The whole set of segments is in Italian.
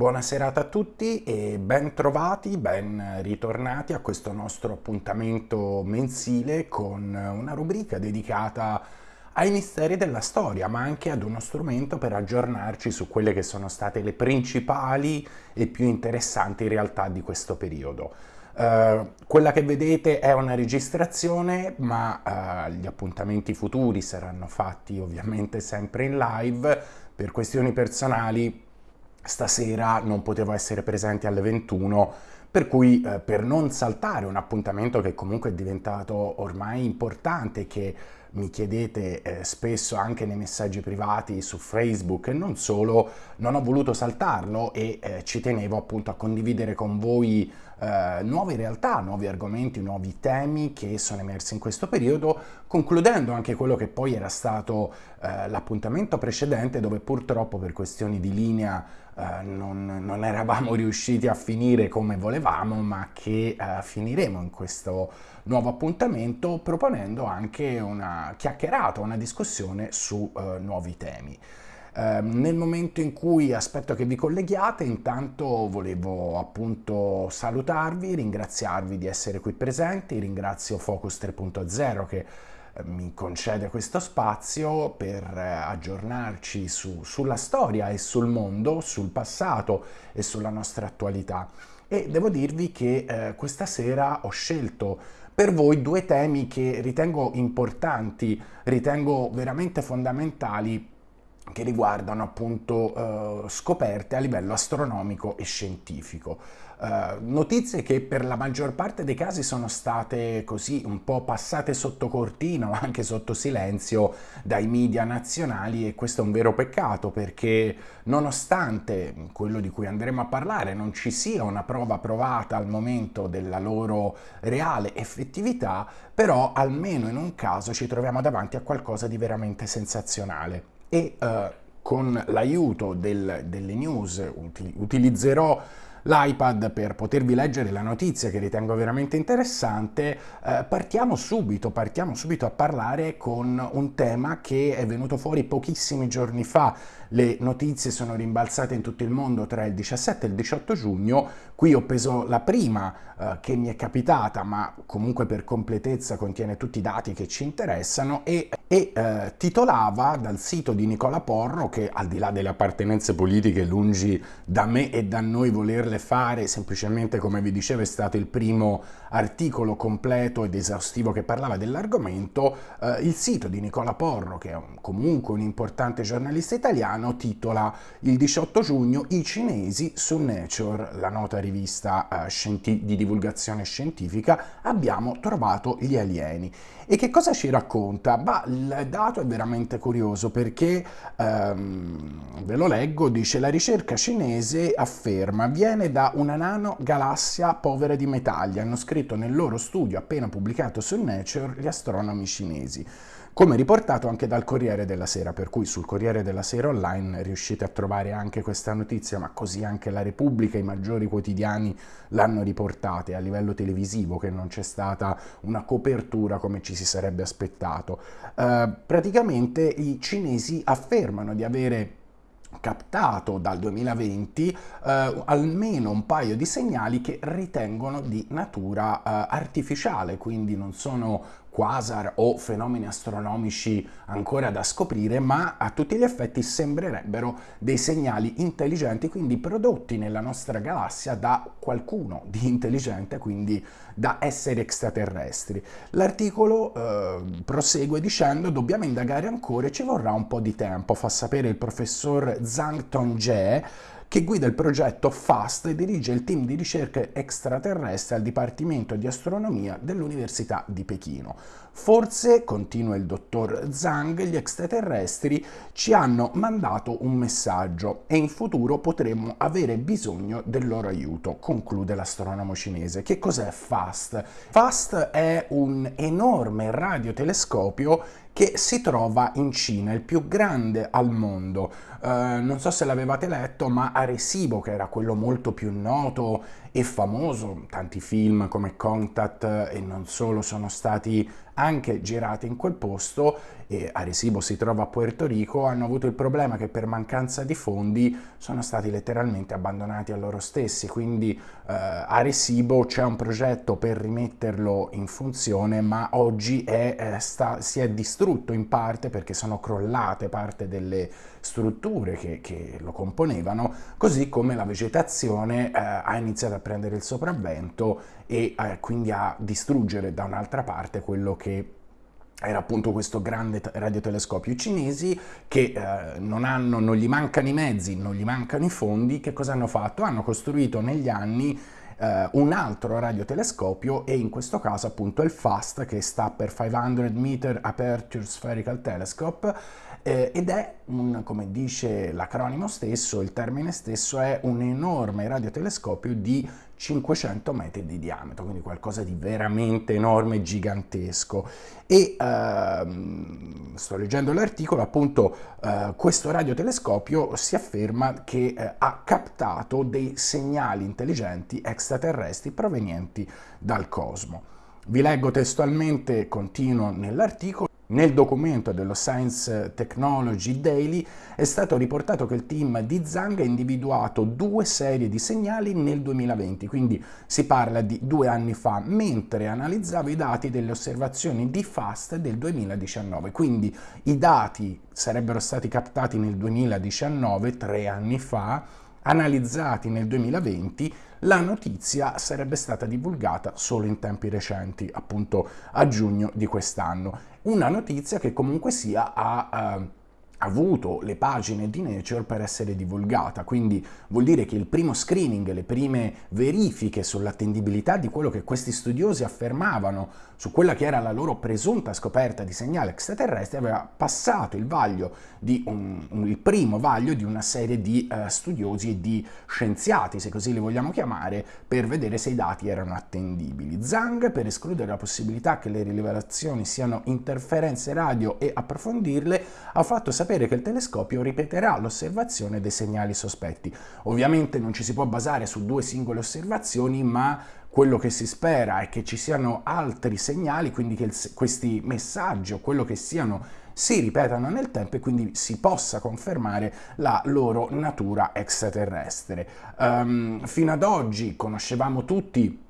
Buona serata a tutti e ben trovati, ben ritornati a questo nostro appuntamento mensile con una rubrica dedicata ai misteri della storia, ma anche ad uno strumento per aggiornarci su quelle che sono state le principali e più interessanti realtà di questo periodo. Uh, quella che vedete è una registrazione, ma uh, gli appuntamenti futuri saranno fatti ovviamente sempre in live. Per questioni personali stasera non potevo essere presente alle 21 per cui eh, per non saltare un appuntamento che comunque è diventato ormai importante che mi chiedete eh, spesso anche nei messaggi privati su Facebook e non solo, non ho voluto saltarlo e eh, ci tenevo appunto a condividere con voi eh, nuove realtà, nuovi argomenti, nuovi temi che sono emersi in questo periodo, concludendo anche quello che poi era stato eh, l'appuntamento precedente dove purtroppo per questioni di linea eh, non, non, eravamo riusciti a finire come volevamo, ma che eh, finiremo in questo nuovo appuntamento proponendo anche una chiacchierata, una discussione su eh, nuovi temi. Eh, nel momento in cui aspetto che vi colleghiate, intanto volevo appunto salutarvi, ringraziarvi di essere qui presenti, ringrazio Focus 3.0 che mi concede questo spazio per eh, aggiornarci su, sulla storia e sul mondo, sul passato e sulla nostra attualità. E devo dirvi che eh, questa sera ho scelto per voi due temi che ritengo importanti, ritengo veramente fondamentali che riguardano appunto eh, scoperte a livello astronomico e scientifico. Eh, notizie che per la maggior parte dei casi sono state così un po' passate sotto cortina o anche sotto silenzio dai media nazionali e questo è un vero peccato perché nonostante quello di cui andremo a parlare non ci sia una prova provata al momento della loro reale effettività, però almeno in un caso ci troviamo davanti a qualcosa di veramente sensazionale. E eh, con l'aiuto del, delle news utilizzerò l'iPad per potervi leggere la notizia che ritengo veramente interessante, eh, partiamo subito, partiamo subito a parlare con un tema che è venuto fuori pochissimi giorni fa. Le notizie sono rimbalzate in tutto il mondo tra il 17 e il 18 giugno, qui ho preso la prima eh, che mi è capitata, ma comunque per completezza contiene tutti i dati che ci interessano e, e eh, titolava dal sito di Nicola Porro, che al di là delle appartenenze politiche lungi da me e da noi volerle fare semplicemente come vi dicevo è stato il primo articolo completo ed esaustivo che parlava dell'argomento. Eh, il sito di Nicola Porro che è un, comunque un importante giornalista italiano titola il 18 giugno i cinesi su Nature. La nota rivista eh, di divulgazione scientifica abbiamo trovato gli alieni. E che cosa ci racconta? Bah, il dato è veramente curioso perché ehm, ve lo leggo dice la ricerca cinese afferma viene da una nanogalassia povera di metalli, hanno scritto nel loro studio appena pubblicato su Nature gli astronomi cinesi come riportato anche dal Corriere della Sera, per cui sul Corriere della Sera online riuscite a trovare anche questa notizia, ma così anche la Repubblica, i maggiori quotidiani l'hanno riportata a livello televisivo, che non c'è stata una copertura come ci si sarebbe aspettato. Uh, praticamente i cinesi affermano di avere captato dal 2020 eh, almeno un paio di segnali che ritengono di natura eh, artificiale, quindi non sono quasar o fenomeni astronomici ancora da scoprire, ma a tutti gli effetti sembrerebbero dei segnali intelligenti, quindi prodotti nella nostra galassia da qualcuno di intelligente, quindi da esseri extraterrestri. L'articolo eh, prosegue dicendo dobbiamo indagare ancora e ci vorrà un po' di tempo, fa sapere il professor Zhang Tongje, che guida il progetto FAST e dirige il team di ricerca extraterrestre al Dipartimento di Astronomia dell'Università di Pechino. Forse, continua il dottor Zhang, gli extraterrestri ci hanno mandato un messaggio e in futuro potremmo avere bisogno del loro aiuto, conclude l'astronomo cinese. Che cos'è FAST? FAST è un enorme radiotelescopio che si trova in Cina, il più grande al mondo. Uh, non so se l'avevate letto, ma Arecibo, che era quello molto più noto e famoso, tanti film come Contact e non solo sono stati anche girate in quel posto e Arecibo si trova a Puerto Rico, hanno avuto il problema che per mancanza di fondi sono stati letteralmente abbandonati a loro stessi, quindi eh, Arecibo c'è un progetto per rimetterlo in funzione, ma oggi è, eh, sta, si è distrutto in parte perché sono crollate parte delle strutture che, che lo componevano, così come la vegetazione eh, ha iniziato a prendere il sopravvento e eh, quindi a distruggere da un'altra parte quello che era appunto questo grande radiotelescopio cinesi che eh, non, hanno, non gli mancano i mezzi, non gli mancano i fondi, che cosa hanno fatto? Hanno costruito negli anni eh, un altro radiotelescopio e in questo caso appunto il FAST che sta per 500 Meter Aperture Spherical Telescope eh, ed è un, come dice l'acronimo stesso, il termine stesso è un enorme radiotelescopio di 500 metri di diametro, quindi qualcosa di veramente enorme, gigantesco. E ehm, sto leggendo l'articolo, appunto eh, questo radiotelescopio si afferma che eh, ha captato dei segnali intelligenti extraterrestri provenienti dal cosmo. Vi leggo testualmente, continuo nell'articolo, nel documento dello Science Technology Daily è stato riportato che il team di Zhang ha individuato due serie di segnali nel 2020, quindi si parla di due anni fa, mentre analizzava i dati delle osservazioni di FAST del 2019. Quindi i dati sarebbero stati captati nel 2019, tre anni fa, analizzati nel 2020, la notizia sarebbe stata divulgata solo in tempi recenti, appunto a giugno di quest'anno. Una notizia che comunque sia ha... Uh, avuto le pagine di Nature per essere divulgata, quindi vuol dire che il primo screening, le prime verifiche sull'attendibilità di quello che questi studiosi affermavano su quella che era la loro presunta scoperta di segnale extraterrestre aveva passato il vaglio di un, un, il primo vaglio di una serie di uh, studiosi e di scienziati, se così li vogliamo chiamare, per vedere se i dati erano attendibili. Zhang, per escludere la possibilità che le rivelazioni siano interferenze radio e approfondirle, ha fatto sapere che il telescopio ripeterà l'osservazione dei segnali sospetti. Ovviamente non ci si può basare su due singole osservazioni, ma quello che si spera è che ci siano altri segnali, quindi che il, questi messaggi o quello che siano si ripetano nel tempo e quindi si possa confermare la loro natura extraterrestre. Um, fino ad oggi conoscevamo tutti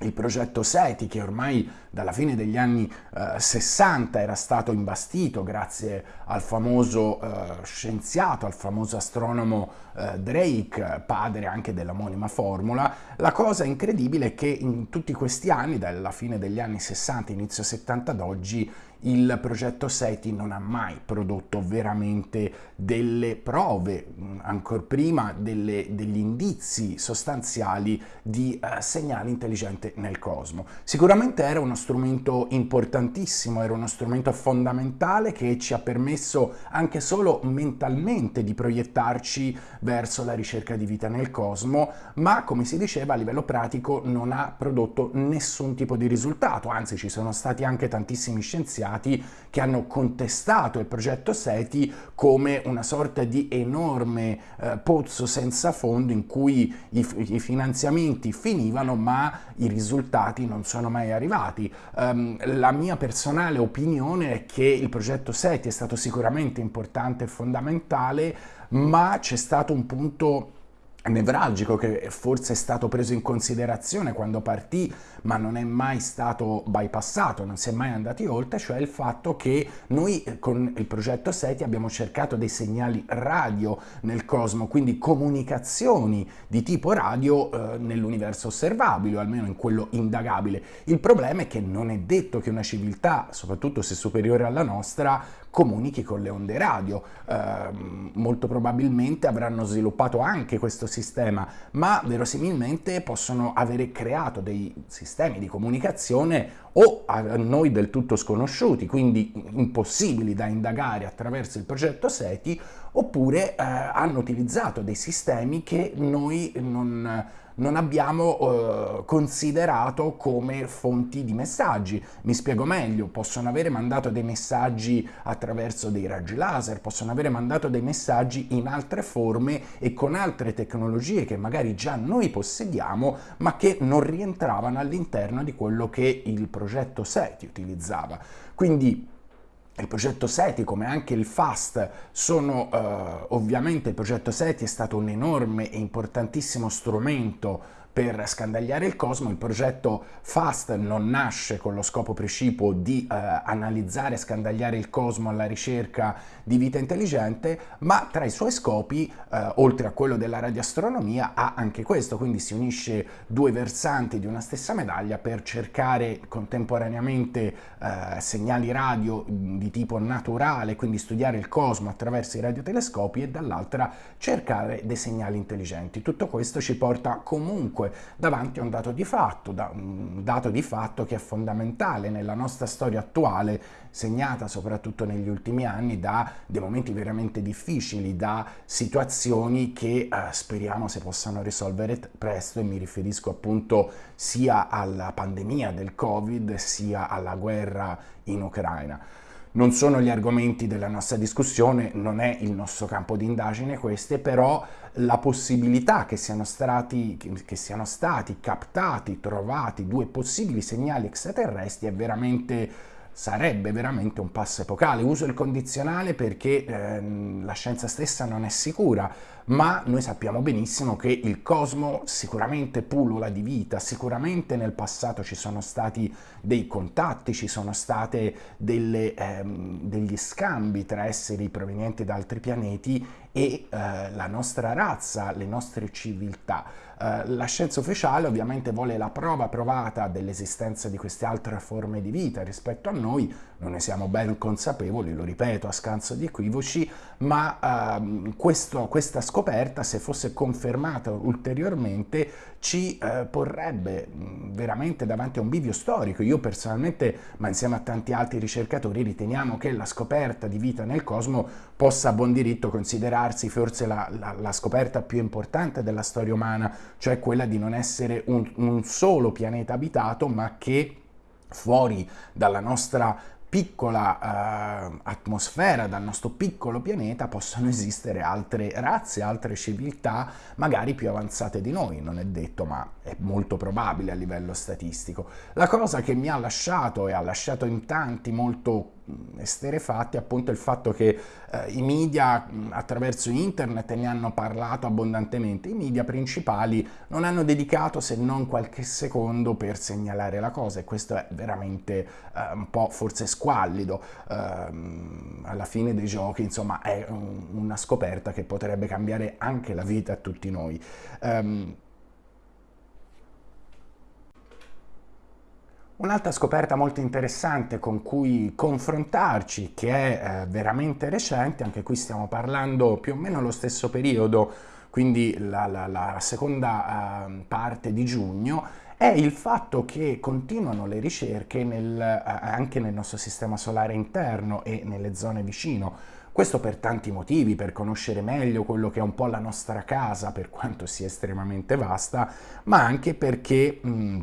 il progetto SETI che ormai dalla fine degli anni eh, 60 era stato imbastito grazie al famoso eh, scienziato, al famoso astronomo eh, Drake, padre anche dell'omonima formula, la cosa incredibile è che in tutti questi anni, dalla fine degli anni 60, inizio 70 ad oggi, il progetto SETI non ha mai prodotto veramente delle prove, ancora prima delle, degli indizi sostanziali di uh, segnali intelligenti nel cosmo. Sicuramente era uno strumento importantissimo, era uno strumento fondamentale che ci ha permesso anche solo mentalmente di proiettarci verso la ricerca di vita nel cosmo, ma come si diceva a livello pratico non ha prodotto nessun tipo di risultato, anzi ci sono stati anche tantissimi scienziati scienziati che hanno contestato il progetto SETI come una sorta di enorme eh, pozzo senza fondo in cui i, i, finanziamenti finivano ma i risultati non sono mai arrivati. Um, la mia personale opinione è che il progetto SETI è stato sicuramente importante e fondamentale ma c'è stato un punto nevralgico che forse è stato preso in considerazione quando partì ma non è mai stato bypassato, non si è mai andati oltre, cioè il fatto che noi eh, con il progetto SETI abbiamo cercato dei segnali radio nel cosmo, quindi comunicazioni di tipo radio eh, nell'universo osservabile o almeno in quello indagabile. Il problema è che non è detto che una civiltà, soprattutto se superiore alla nostra, comunichi con le onde radio. Eh, molto probabilmente avranno sviluppato anche questo sistema, ma verosimilmente possono avere creato dei sistemi di comunicazione o a noi del tutto sconosciuti, quindi impossibili da indagare attraverso il progetto SETI, oppure eh, hanno utilizzato dei sistemi che noi non non abbiamo eh, considerato come fonti di messaggi. Mi spiego meglio, possono avere mandato dei messaggi attraverso dei raggi laser, possono avere mandato dei messaggi in altre forme e con altre tecnologie che magari già noi possediamo, ma che non rientravano all'interno di quello che il progetto SETI utilizzava. Quindi il progetto SETI come anche il FAST sono eh, ovviamente il progetto SETI è stato un enorme e importantissimo strumento per scandagliare il cosmo. Il progetto FAST non nasce con lo scopo precipuo di eh, analizzare e scandagliare il cosmo alla ricerca di vita intelligente, ma tra i suoi scopi, eh, oltre a quello della radioastronomia, ha anche questo, quindi si unisce due versanti di una stessa medaglia per cercare contemporaneamente eh, segnali radio di tipo naturale, quindi studiare il cosmo attraverso i radiotelescopi e dall'altra cercare dei segnali intelligenti. Tutto questo ci porta comunque davanti a un dato di fatto, da, un dato di fatto che è fondamentale nella nostra storia attuale, segnata soprattutto negli ultimi anni da dei momenti veramente difficili, da situazioni che eh, speriamo si possano risolvere presto e mi riferisco appunto sia alla pandemia del Covid sia alla guerra in Ucraina. Non sono gli argomenti della nostra discussione, non è il nostro campo di indagine queste, però la possibilità che siano, stati, che siano stati captati, trovati due possibili segnali extraterrestri è veramente sarebbe veramente un passo epocale. Uso il condizionale perché eh, la scienza stessa non è sicura, ma noi sappiamo benissimo che il cosmo sicuramente pullula di vita, sicuramente nel passato ci sono stati dei contatti, ci sono stati ehm, degli scambi tra esseri provenienti da altri pianeti e eh, la nostra razza, le nostre civiltà. Eh, la scienza ufficiale ovviamente vuole la prova provata dell'esistenza di queste altre forme di vita rispetto a noi, non ne siamo ben consapevoli, lo ripeto a scanso di equivoci, ma ehm, questo, questa scoperta, se fosse confermata ulteriormente, ci eh, porrebbe veramente davanti a un bivio storico. Io personalmente, ma insieme a tanti altri ricercatori, riteniamo che la scoperta di vita nel cosmo possa a buon diritto considerarsi forse la, la, la scoperta più importante della storia umana, cioè quella di non essere un, un solo pianeta abitato, ma che fuori dalla nostra piccola eh, atmosfera, dal nostro piccolo pianeta, possono esistere altre razze, altre civiltà, magari più avanzate di noi, non è detto, ma è molto probabile a livello statistico. La cosa che mi ha lasciato e ha lasciato in tanti molto esterefatti appunto il fatto che eh, i media attraverso internet ne hanno parlato abbondantemente, i media principali non hanno dedicato se non qualche secondo per segnalare la cosa e questo è veramente eh, un po' forse squallido, eh, alla fine dei giochi insomma è un, una scoperta che potrebbe cambiare anche la vita a tutti noi. Um, Un'altra scoperta molto interessante con cui confrontarci, che è eh, veramente recente, anche qui stiamo parlando più o meno allo stesso periodo, quindi la, la, la seconda eh, parte di giugno, è il fatto che continuano le ricerche nel, eh, anche nel nostro sistema solare interno e nelle zone vicino. Questo per tanti motivi, per conoscere meglio quello che è un po' la nostra casa, per quanto sia estremamente vasta, ma anche perché... Mh,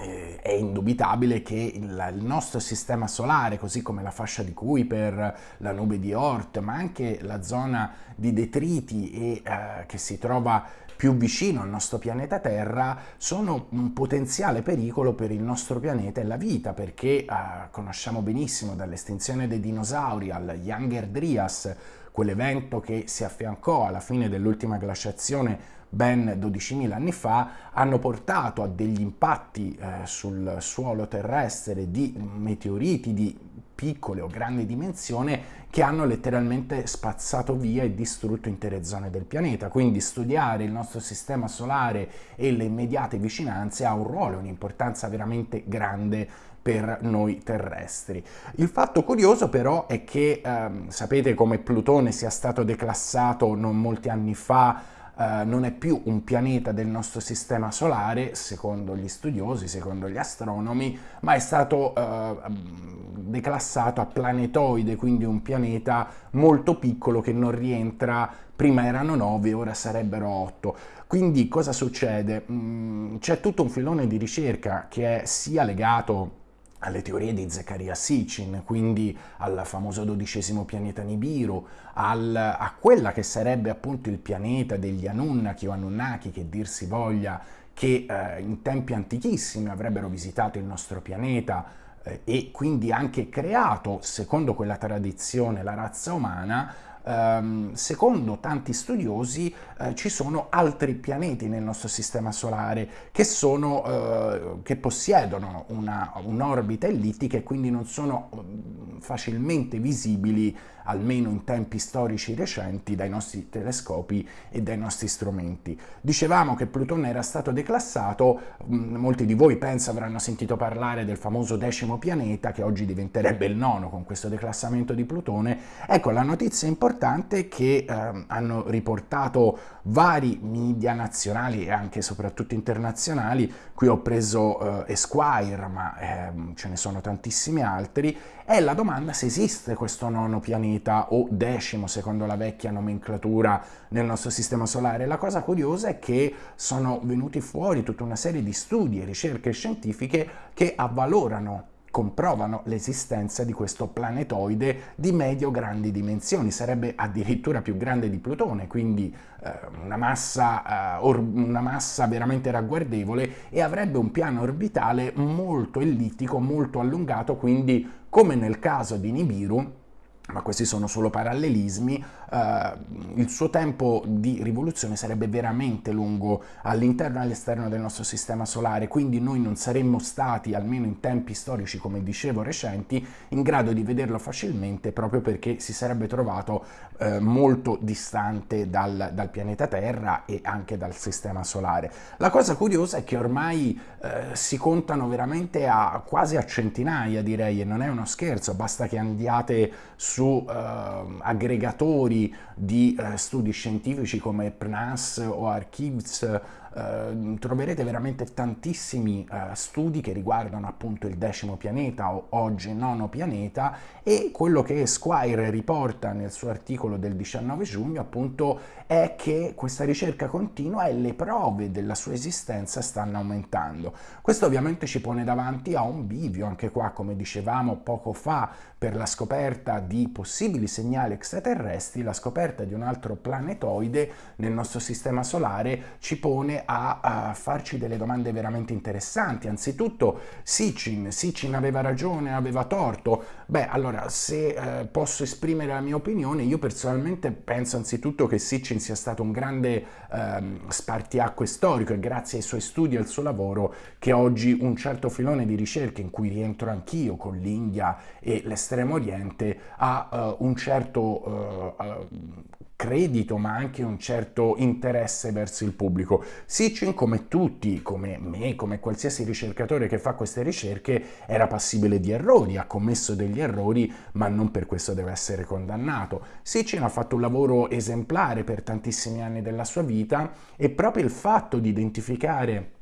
eh, è indubitabile che il, il, nostro sistema solare, così come la fascia di Kuiper, la nube di Oort, ma anche la zona di detriti e, eh, che si trova più vicino al nostro pianeta Terra, sono un potenziale pericolo per il nostro pianeta e la vita, perché eh, conosciamo benissimo dall'estinzione dei dinosauri al Younger Dryas, quell'evento che si affiancò alla fine dell'ultima glaciazione ben 12.000 anni fa, hanno portato a degli impatti eh, sul suolo terrestre di meteoriti di piccole o grandi dimensioni che hanno letteralmente spazzato via e distrutto intere zone del pianeta. Quindi studiare il nostro sistema solare e le immediate vicinanze ha un ruolo, un'importanza veramente grande per noi terrestri. Il fatto curioso però è che ehm, sapete come Plutone sia stato declassato non molti anni fa eh, non è più un pianeta del nostro sistema solare, secondo gli studiosi, secondo gli astronomi, ma è stato eh, declassato a planetoide, quindi un pianeta molto piccolo che non rientra, prima erano 9, ora sarebbero 8. Quindi cosa succede? Mm, c'è tutto un filone di ricerca che è sia legato alle teorie di Zechariah Sitchin, quindi al famoso dodicesimo pianeta Nibiru, al, a quella che sarebbe appunto il pianeta degli Anunnaki o Anunnaki, che dir si voglia, che eh, in tempi antichissimi avrebbero visitato il nostro pianeta eh, e quindi anche creato, secondo quella tradizione, la razza umana, Um, secondo tanti studiosi uh, ci sono altri pianeti nel nostro sistema solare che, sono, uh, che possiedono un'orbita ellittica e quindi non sono uh, facilmente visibili almeno in tempi storici recenti, dai nostri telescopi e dai nostri strumenti. Dicevamo che Plutone era stato declassato, mm, molti di voi penso avranno sentito parlare del famoso decimo pianeta che oggi diventerebbe il nono con questo declassamento di Plutone. Ecco, la notizia importante è che eh, hanno riportato vari media nazionali e anche soprattutto internazionali, qui ho preso eh, Esquire, ma eh, ce ne sono tantissimi altri, è la domanda se esiste questo nono pianeta o decimo secondo la vecchia nomenclatura nel nostro sistema solare. La cosa curiosa è che sono venuti fuori tutta una serie di studi e ricerche scientifiche che avvalorano comprovano l'esistenza di questo planetoide di medio-grandi dimensioni, sarebbe addirittura più grande di Plutone, quindi eh, una, massa, eh, una massa veramente ragguardevole e avrebbe un piano orbitale molto ellittico, molto allungato, quindi come nel caso di Nibiru, ma questi sono solo parallelismi, eh, il suo tempo di rivoluzione sarebbe veramente lungo all'interno e all'esterno del nostro sistema solare, quindi noi non saremmo stati, almeno in tempi storici, come dicevo, recenti, in grado di vederlo facilmente proprio perché si sarebbe trovato eh, molto distante dal, dal, pianeta Terra e anche dal sistema solare. La cosa curiosa è che ormai eh, si contano veramente a quasi a centinaia, direi, e non è uno scherzo, basta che andiate su eh, aggregatori di eh, studi scientifici come PNAS o Archives eh, troverete veramente tantissimi eh, studi che riguardano appunto il decimo pianeta o oggi nono pianeta e quello che Squire riporta nel suo articolo del 19 giugno appunto è che questa ricerca continua e le prove della sua esistenza stanno aumentando. Questo ovviamente ci pone davanti a un bivio, anche qua come dicevamo poco fa per la scoperta di possibili segnali extraterrestri, la scoperta di un altro planetoide nel nostro sistema solare ci pone a, a, farci delle domande veramente interessanti. Anzitutto Sitchin, Sitchin aveva ragione, aveva torto. Beh, allora, se eh, posso esprimere la mia opinione, io personalmente penso anzitutto che Sitchin sia stato un grande ehm, spartiacque storico e grazie ai suoi studi e al suo lavoro che oggi un certo filone di ricerche in cui rientro anch'io con l'India e l'estremo oriente ha uh, un certo uh, uh, credito ma anche un certo interesse verso il pubblico. Sitchin come tutti, come me, come qualsiasi ricercatore che fa queste ricerche era passibile di errori, ha commesso degli errori ma non per questo deve essere condannato. Sitchin ha fatto un lavoro esemplare per tantissimi anni della sua vita e proprio il fatto di identificare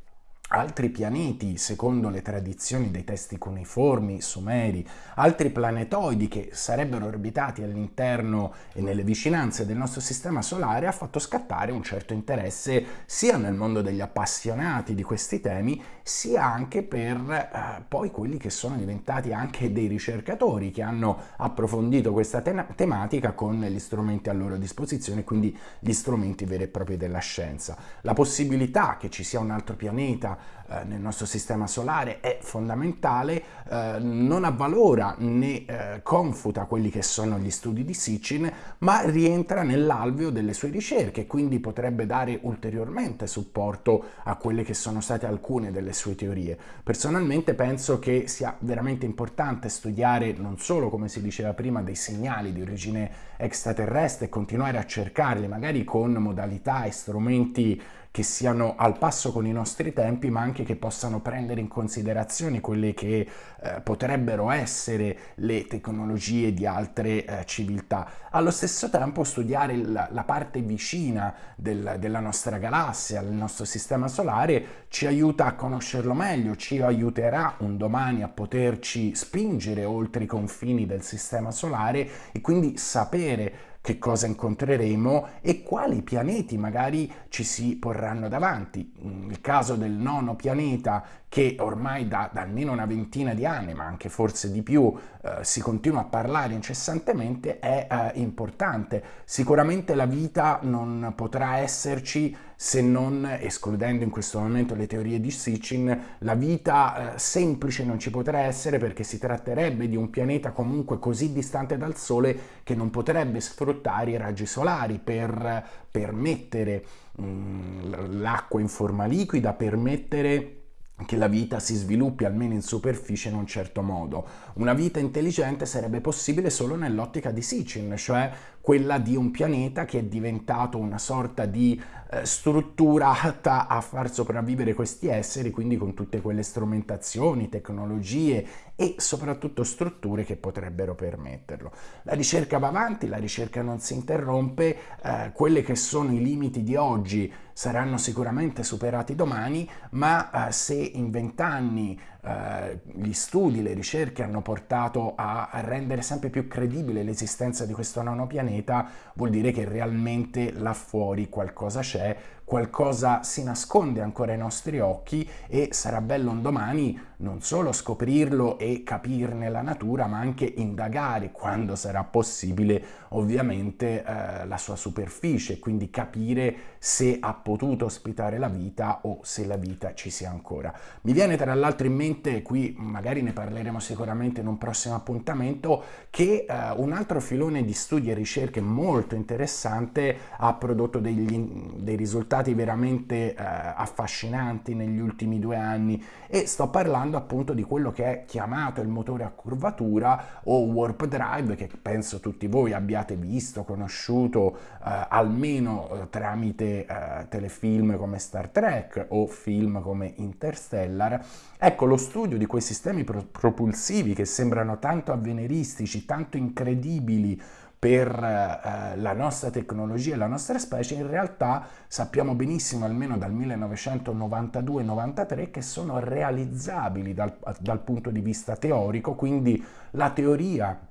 altri pianeti, secondo le tradizioni dei testi cuneiformi, sumeri, altri planetoidi che sarebbero orbitati all'interno e nelle vicinanze del nostro sistema solare, ha fatto scattare un certo interesse sia nel mondo degli appassionati di questi temi, sia anche per eh, poi quelli che sono diventati anche dei ricercatori che hanno approfondito questa te tematica con gli strumenti a loro disposizione, quindi gli strumenti veri e propri della scienza. La possibilità che ci sia un altro pianeta eh, nel nostro sistema solare è fondamentale, eh, non avvalora né eh, confuta quelli che sono gli studi di Sitchin, ma rientra nell'alveo delle sue ricerche, quindi potrebbe dare ulteriormente supporto a quelle che sono state alcune delle sue teorie. Personalmente penso che sia veramente importante studiare non solo, come si diceva prima, dei segnali di origine extraterrestre e continuare a cercarli, magari con modalità e strumenti che siano al passo con i nostri tempi, ma anche che possano prendere in considerazione quelle che eh, potrebbero essere le tecnologie di altre eh, civiltà. Allo stesso tempo studiare la, la parte vicina del, della nostra galassia, del nostro sistema solare, ci aiuta a conoscerlo meglio, ci aiuterà un domani a poterci spingere oltre i confini del sistema solare e quindi sapere che cosa incontreremo e quali pianeti magari ci si porranno davanti. Il caso del nono pianeta che ormai da, da almeno una ventina di anni, ma anche forse di più, eh, si continua a parlare incessantemente è eh, importante. Sicuramente la vita non potrà esserci se non, escludendo in questo momento le teorie di Sitchin, la vita eh, semplice non ci potrà essere perché si tratterebbe di un pianeta comunque così distante dal Sole che non potrebbe sfruttare i raggi solari per permettere mm, l'acqua in forma liquida, permettere che la vita si sviluppi almeno in superficie in un certo modo. Una vita intelligente sarebbe possibile solo nell'ottica di Sitchin, cioè quella di un pianeta che è diventato una sorta di eh, struttura atta a far sopravvivere questi esseri, quindi con tutte quelle strumentazioni, tecnologie e soprattutto strutture che potrebbero permetterlo. La ricerca va avanti, la ricerca non si interrompe, eh, quelli che sono i limiti di oggi saranno sicuramente superati domani, ma eh, se in vent'anni eh, gli studi, le ricerche hanno portato a, a rendere sempre più credibile l'esistenza di questo nono pianeta, vuol dire che realmente là fuori qualcosa c'è, qualcosa si nasconde ancora ai nostri occhi e sarà bello un domani non solo scoprirlo e capirne la natura, ma anche indagare quando sarà possibile ovviamente eh, la sua superficie, quindi capire se ha potuto ospitare la vita o se la vita ci sia ancora. Mi viene tra l'altro in mente, qui magari ne parleremo sicuramente in un prossimo appuntamento, che eh, un altro filone di studi e ricerche molto interessante ha prodotto degli, dei risultati veramente eh, affascinanti negli ultimi due anni e sto parlando appunto di quello che è chiamato il motore a curvatura o warp drive che penso tutti voi abbiate visto, conosciuto eh, almeno eh, tramite eh, telefilm come Star Trek o film come Interstellar. Ecco, lo studio di quei sistemi pro propulsivi che sembrano tanto avveniristici, tanto incredibili, per eh, la nostra tecnologia e la nostra specie, in realtà sappiamo benissimo, almeno dal 1992-93, che sono realizzabili dal, dal punto di vista teorico, quindi la teoria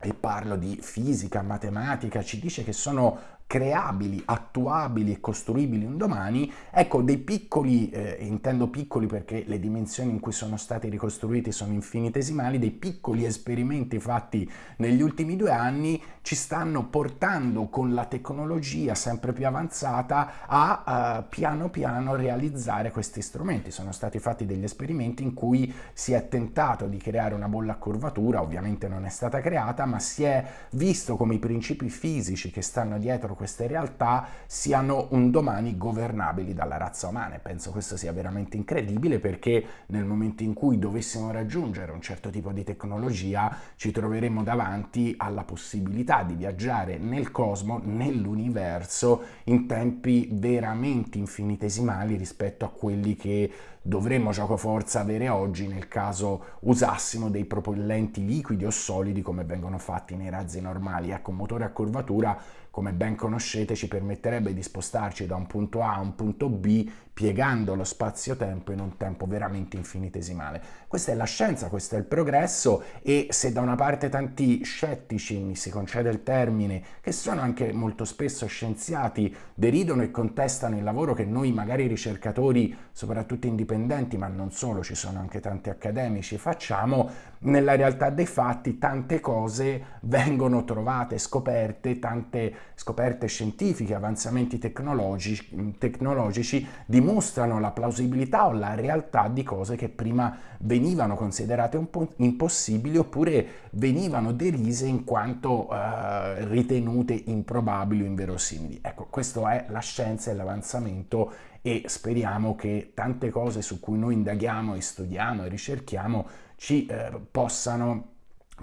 e parlo di fisica, matematica, ci dice che sono creabili, attuabili e costruibili un domani, ecco dei piccoli, eh, intendo piccoli perché le dimensioni in cui sono stati ricostruiti sono infinitesimali, dei piccoli esperimenti fatti negli ultimi due anni ci stanno portando con la tecnologia sempre più avanzata a uh, piano piano realizzare questi strumenti. Sono stati fatti degli esperimenti in cui si è tentato di creare una bolla a curvatura, ovviamente non è stata creata, ma si è visto come i principi fisici che stanno dietro queste realtà siano un domani governabili dalla razza umana e penso questo sia veramente incredibile perché nel momento in cui dovessimo raggiungere un certo tipo di tecnologia ci troveremo davanti alla possibilità di viaggiare nel cosmo, nell'universo in tempi veramente infinitesimali rispetto a quelli che dovremmo gioco forza avere oggi nel caso usassimo dei propellenti liquidi o solidi come vengono fatti nei razzi normali. Ecco, un motore a curvatura come ben conoscete, ci permetterebbe di spostarci da un punto A a un punto B piegando lo spazio-tempo in un tempo veramente infinitesimale. Questa è la scienza, questo è il progresso e se da una parte tanti scettici, mi si concede il termine, che sono anche molto spesso scienziati, deridono e contestano il lavoro che noi magari ricercatori, soprattutto indipendenti, ma non solo, ci sono anche tanti accademici, facciamo, nella realtà dei fatti tante cose vengono trovate, scoperte, tante scoperte scientifiche, avanzamenti tecnologici, tecnologici dimostrano dimostrano la plausibilità o la realtà di cose che prima venivano considerate un po' impossibili oppure venivano derise in quanto eh, ritenute improbabili o inverosimili. Ecco, questo è la scienza e l'avanzamento e speriamo che tante cose su cui noi indaghiamo e studiamo e ricerchiamo ci eh, possano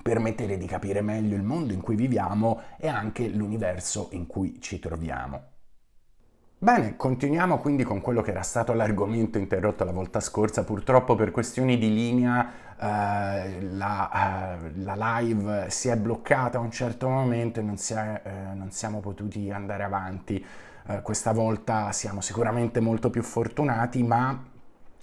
permettere di capire meglio il mondo in cui viviamo e anche l'universo in cui ci troviamo. Bene, continuiamo quindi con quello che era stato l'argomento interrotto la volta scorsa. Purtroppo per questioni di linea eh, la, eh, la, live si è bloccata a un certo momento e non, si è, eh, non siamo potuti andare avanti. Eh, questa volta siamo sicuramente molto più fortunati, ma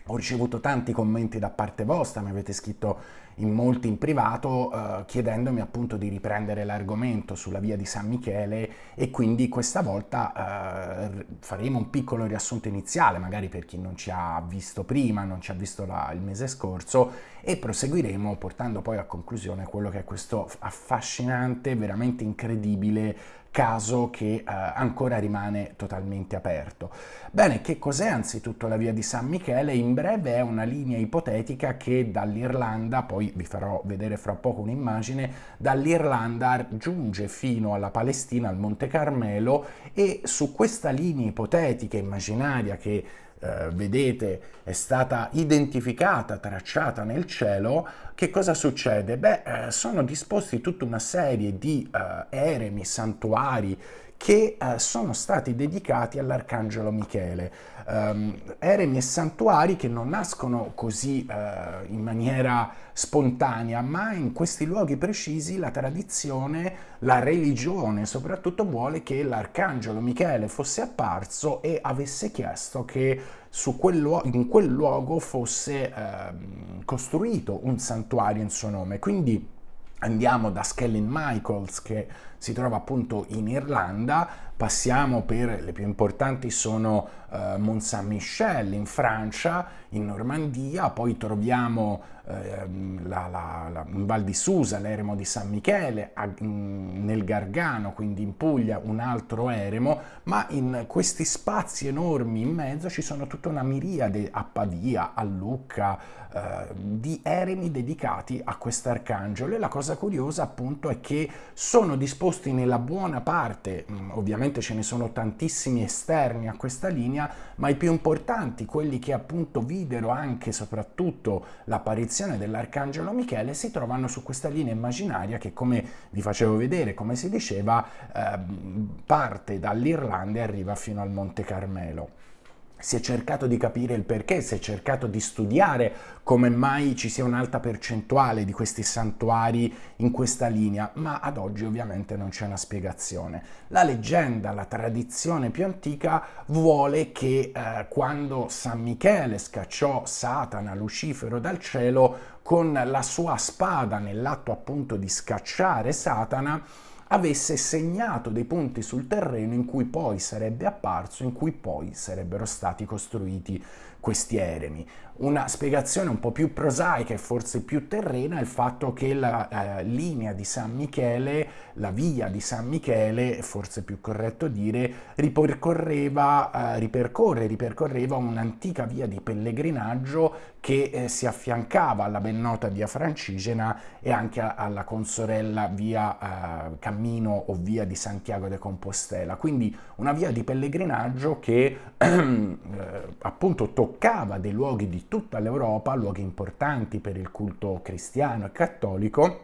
ho ricevuto tanti commenti da parte vostra, mi avete scritto in molti in privato eh, chiedendomi appunto di riprendere l'argomento sulla via di San Michele e quindi questa volta eh, faremo un piccolo riassunto iniziale, magari per chi non ci ha visto prima, non ci ha visto la, il mese scorso e proseguiremo portando poi a conclusione quello che è questo affascinante, veramente incredibile caso che eh, ancora rimane totalmente aperto. Bene, che cos'è anzitutto la via di San Michele? In breve è una linea ipotetica che dall'Irlanda, poi vi farò vedere fra poco un'immagine, dall'Irlanda giunge fino alla Palestina, al Monte Carmelo e su questa linea ipotetica, immaginaria che eh, vedete è stata identificata, tracciata nel cielo, che cosa succede? Beh, eh, sono disposti tutta una serie di eh, eremi, santuari, che eh, sono stati dedicati all'Arcangelo Michele. Um, eremi e santuari che non nascono così uh, in maniera spontanea, ma in questi luoghi precisi la tradizione, la religione soprattutto vuole che l'Arcangelo Michele fosse apparso e avesse chiesto che quel in quel luogo fosse uh, costruito un santuario in suo nome. Quindi andiamo da Skellin Michaels che si trova appunto in Irlanda, passiamo per le più importanti sono uh, Mont Saint-Michel in Francia, in Normandia, poi troviamo uh, la, la, la, in Val di Susa l'eremo di San Michele, a, nel Gargano, quindi in Puglia un altro eremo, ma in questi spazi enormi in mezzo ci sono tutta una miriade a Pavia, a Lucca, uh, di eremi dedicati a quest'arcangelo. E la cosa curiosa appunto è che sono disposti nella buona parte, mh, ovviamente ce ne sono tantissimi esterni a questa linea, ma i più importanti, quelli che appunto videro anche e soprattutto l'apparizione dell'Arcangelo Michele, si trovano su questa linea immaginaria che come vi facevo vedere, come si diceva, eh, parte dall'Irlanda e arriva fino al Monte Carmelo si è cercato di capire il perché, si è cercato di studiare come mai ci sia un'alta percentuale di questi santuari in questa linea, ma ad oggi ovviamente non c'è una spiegazione. La leggenda, la tradizione più antica vuole che eh, quando San Michele scacciò Satana, Lucifero dal cielo, con la sua spada nell'atto appunto di scacciare Satana, avesse segnato dei punti sul terreno in cui poi sarebbe apparso, in cui poi sarebbero stati costruiti questi eremi. Una spiegazione un po' più prosaica e forse più terrena è il fatto che la eh, linea di San Michele, la via di San Michele, forse più corretto dire, ripercorreva, eh, ripercorre, ripercorreva un'antica via di pellegrinaggio che eh, si affiancava alla ben nota via Francigena e anche alla consorella via eh, Cammino o via di Santiago de Compostela. Quindi una via di pellegrinaggio che eh, appunto toccava toccava dei luoghi di tutta l'Europa, luoghi importanti per il culto cristiano e cattolico,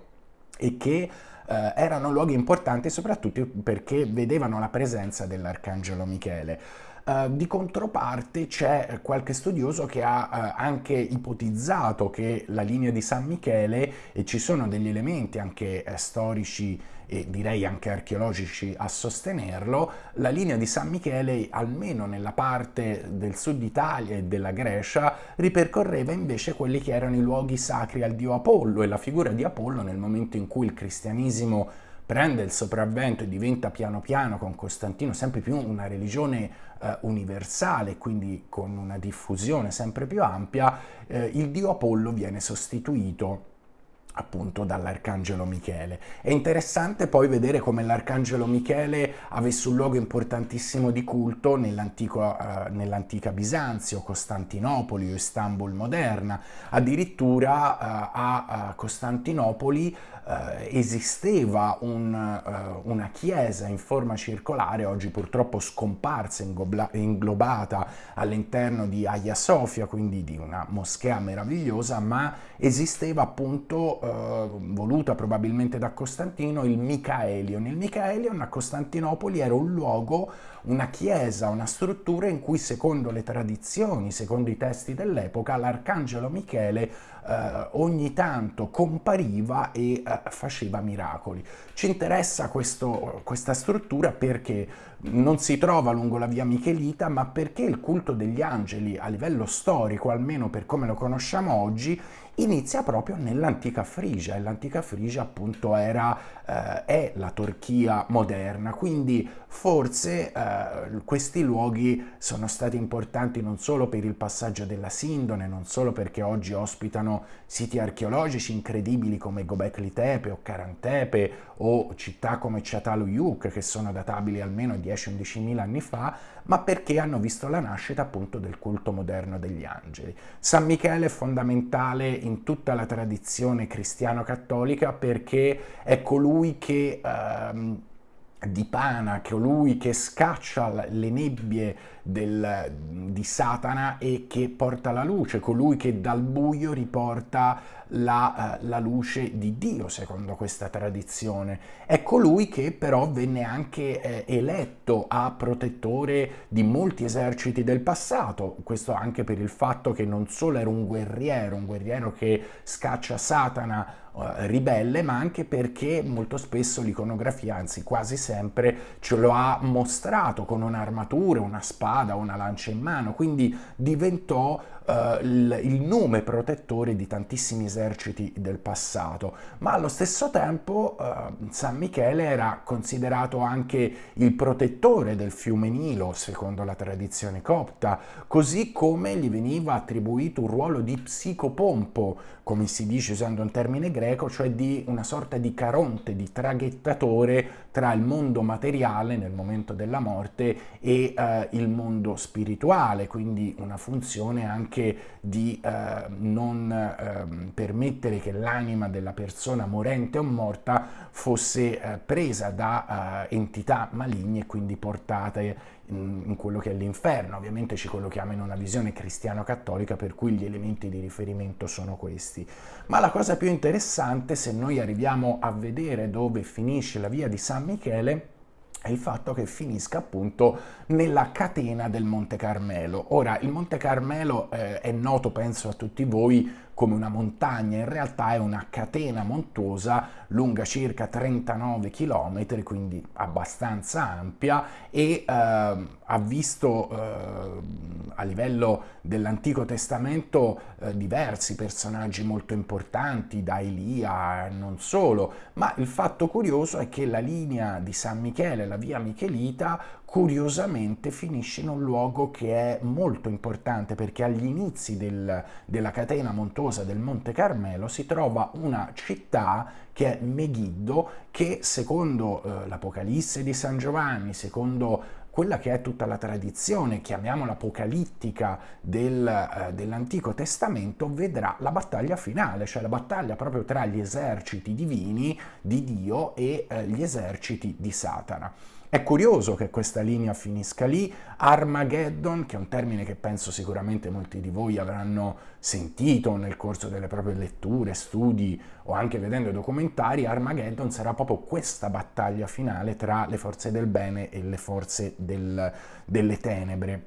e che eh, erano luoghi importanti soprattutto perché vedevano la presenza dell'Arcangelo Michele. Uh, di controparte c'è qualche studioso che ha uh, anche ipotizzato che la linea di San Michele, e ci sono degli elementi anche uh, storici e direi anche archeologici a sostenerlo, la linea di San Michele, almeno nella parte del sud Italia e della Grecia, ripercorreva invece quelli che erano i luoghi sacri al dio Apollo e la figura di Apollo nel momento in cui il cristianesimo prende il sopravvento e diventa piano piano con Costantino sempre più una religione eh, universale, quindi con una diffusione sempre più ampia, eh, il dio Apollo viene sostituito appunto dall'Arcangelo Michele. È interessante poi vedere come l'Arcangelo Michele avesse un luogo importantissimo di culto nell'antica uh, nell Bisanzio, Costantinopoli o Istanbul moderna. Addirittura uh, a Costantinopoli eh, esisteva un, eh, una chiesa in forma circolare, oggi purtroppo scomparsa, inglobata all'interno di Hagia Sofia, quindi di una moschea meravigliosa, ma esisteva appunto, eh, voluta probabilmente da Costantino, il Michaelion. Il Michaelion a Costantinopoli era un luogo, una chiesa, una struttura in cui secondo le tradizioni, secondo i testi dell'epoca, l'arcangelo Michele eh, ogni tanto compariva e eh, faceva miracoli. Ci interessa questo, questa struttura perché non si trova lungo la via Michelita, ma perché il culto degli angeli a livello storico, almeno per come lo conosciamo oggi, inizia proprio nell'antica Frigia e l'antica Frigia appunto era, eh, è la Turchia moderna, quindi forse eh, questi luoghi sono stati importanti non solo per il passaggio della Sindone, non solo perché oggi ospitano siti archeologici incredibili come Gobekli Tepe o Karantepe o città come Çatalhöyük che sono databili almeno 10-11 mila anni fa, ma perché hanno visto la nascita appunto del culto moderno degli angeli. San Michele è fondamentale in tutta la tradizione cristiano-cattolica perché è colui che ehm, dipana, colui che scaccia le nebbie del, di Satana e che porta la luce, colui che dal buio riporta la, uh, la, luce di Dio, secondo questa tradizione. È colui che però venne anche eh, eletto a protettore di molti eserciti del passato, questo anche per il fatto che non solo era un guerriero, un guerriero che scaccia Satana uh, ribelle, ma anche perché molto spesso l'iconografia, anzi quasi sempre, ce lo ha mostrato con un'armatura, una spada, una lancia in mano, quindi diventò uh, il, nome protettore di tantissimi eserciti del passato, ma allo stesso tempo uh, San Michele era considerato anche il protettore del fiume Nilo, secondo la tradizione copta, così come gli veniva attribuito un ruolo di psicopompo, come si dice usando un termine greco, cioè di una sorta di caronte, di traghettatore tra il mondo materiale nel momento della morte e uh, il mondo spirituale, quindi una funzione anche di eh, non eh, permettere che l'anima della persona morente o morta fosse eh, presa da eh, entità maligne e quindi portate in, quello che è l'inferno. Ovviamente ci collochiamo in una visione cristiano-cattolica per cui gli elementi di riferimento sono questi. Ma la cosa più interessante, se noi arriviamo a vedere dove finisce la via di San Michele, è il fatto che finisca appunto nella catena del Monte Carmelo. Ora, il Monte Carmelo eh, è noto, penso a tutti voi, come una montagna, in realtà è una catena montuosa lunga circa 39 km, quindi abbastanza ampia e eh, ha visto eh, a livello dell'Antico Testamento eh, diversi personaggi molto importanti, da Elia non solo, ma il fatto curioso è che la linea di San Michele, la via Michelita, curiosamente finisce in un luogo che è molto importante perché agli inizi del, della catena montuosa del Monte Carmelo si trova una città che è Megiddo che secondo eh, l'Apocalisse di San Giovanni, secondo quella che è tutta la tradizione, chiamiamola apocalittica, del, eh, dell'Antico Testamento, vedrà la battaglia finale, cioè la battaglia proprio tra gli eserciti divini di Dio e eh, gli eserciti di Satana. È curioso che questa linea finisca lì, Armageddon, che è un termine che penso sicuramente molti di voi avranno sentito nel corso delle proprie letture, studi o anche vedendo documentari, Armageddon sarà proprio questa battaglia finale tra le forze del bene e le forze del, delle tenebre.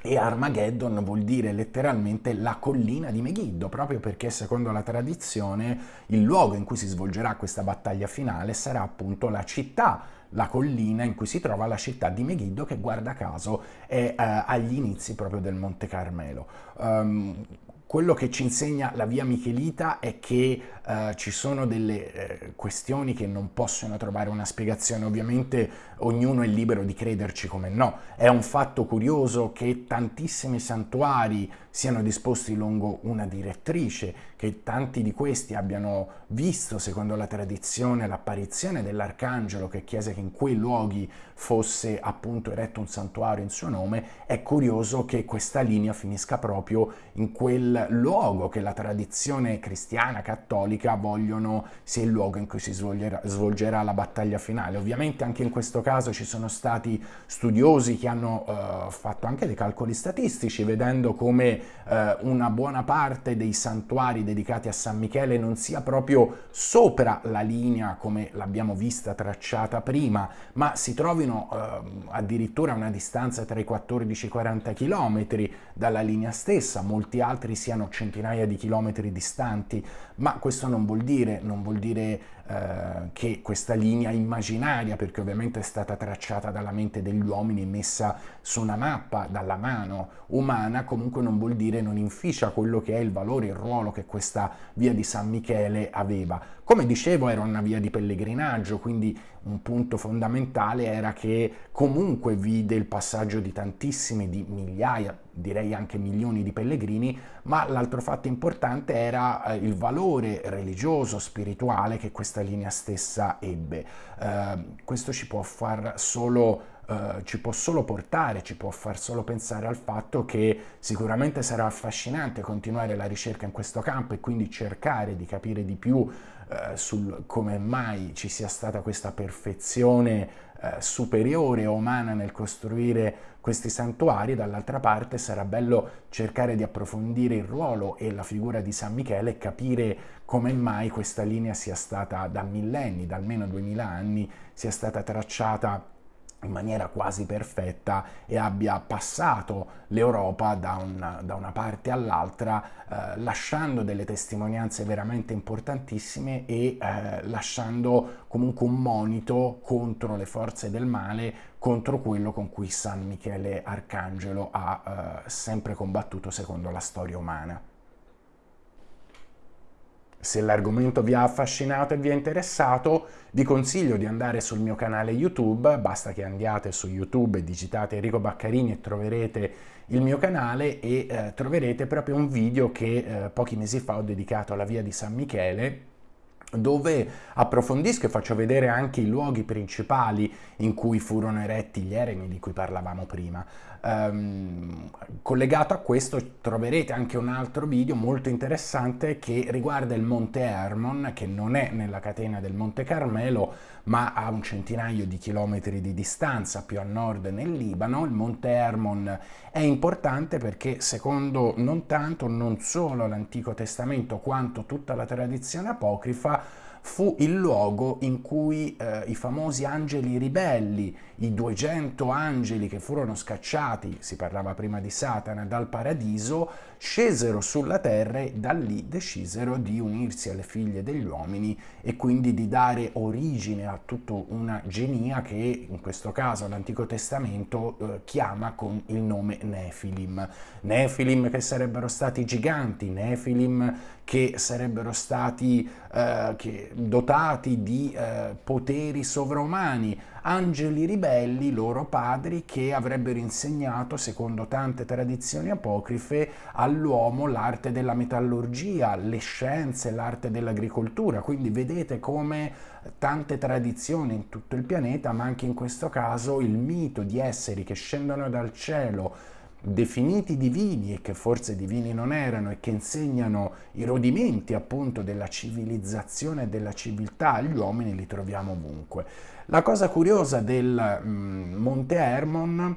E Armageddon vuol dire letteralmente la collina di Megiddo, proprio perché secondo la tradizione il luogo in cui si svolgerà questa battaglia finale sarà appunto la città la collina in cui si trova la città di Megiddo che guarda caso è eh, agli inizi proprio del Monte Carmelo. Um, quello che ci insegna la via Michelita è che eh, ci sono delle eh, questioni che non possono trovare una spiegazione ovviamente ognuno è libero di crederci come no. È un fatto curioso che tantissimi santuari siano disposti lungo una direttrice, che tanti di questi abbiano visto, secondo la tradizione, l'apparizione dell'arcangelo che chiese che in quei luoghi fosse appunto eretto un santuario in suo nome, è curioso che questa linea finisca proprio in quel luogo che la tradizione cristiana, cattolica vogliono sia il luogo in cui si svolgerà, svolgerà la battaglia finale. Ovviamente anche in questo caso ci sono stati studiosi che hanno uh, fatto anche dei calcoli statistici, vedendo come uh, una buona parte dei santuari dedicati a San Michele non sia proprio sopra la linea come l'abbiamo vista tracciata prima, ma si trovino uh, addirittura a una distanza tra i 14 e i 40 km dalla linea stessa, molti altri siano centinaia di chilometri distanti, ma questo non vuol dire, non vuol dire eh, che questa linea immaginaria, perché ovviamente è stata tracciata dalla mente degli uomini e messa su una mappa dalla mano umana, comunque non vuol dire non inficia quello che è il valore, il ruolo che questa via di San Michele aveva. Come dicevo era una via di pellegrinaggio, quindi un punto fondamentale era che comunque vide il passaggio di tantissimi, di migliaia, direi anche milioni di pellegrini, ma l'altro fatto importante era eh, il valore religioso, spirituale che questa linea stessa ebbe. Eh, questo ci può far solo Uh, ci può solo portare, ci può far solo pensare al fatto che sicuramente sarà affascinante continuare la ricerca in questo campo e quindi cercare di capire di più uh, sul come mai ci sia stata questa perfezione uh, superiore umana nel costruire questi santuari, dall'altra parte sarà bello cercare di approfondire il ruolo e la figura di San Michele e capire come mai questa linea sia stata da millenni, da almeno 2000 anni, sia stata tracciata in maniera quasi perfetta e abbia passato l'Europa da, da, una parte all'altra eh, lasciando delle testimonianze veramente importantissime e eh, lasciando comunque un monito contro le forze del male, contro quello con cui San Michele Arcangelo ha eh, sempre combattuto secondo la storia umana. Se l'argomento vi ha affascinato e vi è interessato, vi consiglio di andare sul mio canale YouTube, basta che andiate su YouTube e digitate Enrico Baccarini e troverete il mio canale e eh, troverete proprio un video che eh, pochi mesi fa ho dedicato alla via di San Michele dove approfondisco e faccio vedere anche i luoghi principali in cui furono eretti gli eremi di cui parlavamo prima. Um, collegato a questo troverete anche un altro video molto interessante che riguarda il Monte Hermon, che non è nella catena del Monte Carmelo, ma a un centinaio di chilometri di distanza, più a nord nel Libano. Il Monte Hermon è importante perché secondo non tanto, non solo l'Antico Testamento, quanto tutta la tradizione apocrifa, fu il luogo in cui eh, i famosi angeli ribelli, i 200 angeli che furono scacciati, si parlava prima di Satana, dal paradiso, scesero sulla terra e da lì decisero di unirsi alle figlie degli uomini e quindi di dare origine a tutta una genia che in questo caso l'Antico Testamento eh, chiama con il nome Nefilim. Nefilim che sarebbero stati giganti, Nefilim che sarebbero stati eh, che, dotati di eh, poteri sovraumani, angeli ribelli, loro padri, che avrebbero insegnato, secondo tante tradizioni apocrife, all'uomo l'arte della metallurgia, le scienze, l'arte dell'agricoltura. Quindi vedete come tante tradizioni in tutto il pianeta, ma anche in questo caso il mito di esseri che scendono dal cielo, definiti divini e che forse divini non erano e che insegnano i rodimenti appunto della civilizzazione e della civiltà agli uomini li troviamo ovunque. La cosa curiosa del mm, Monte Hermon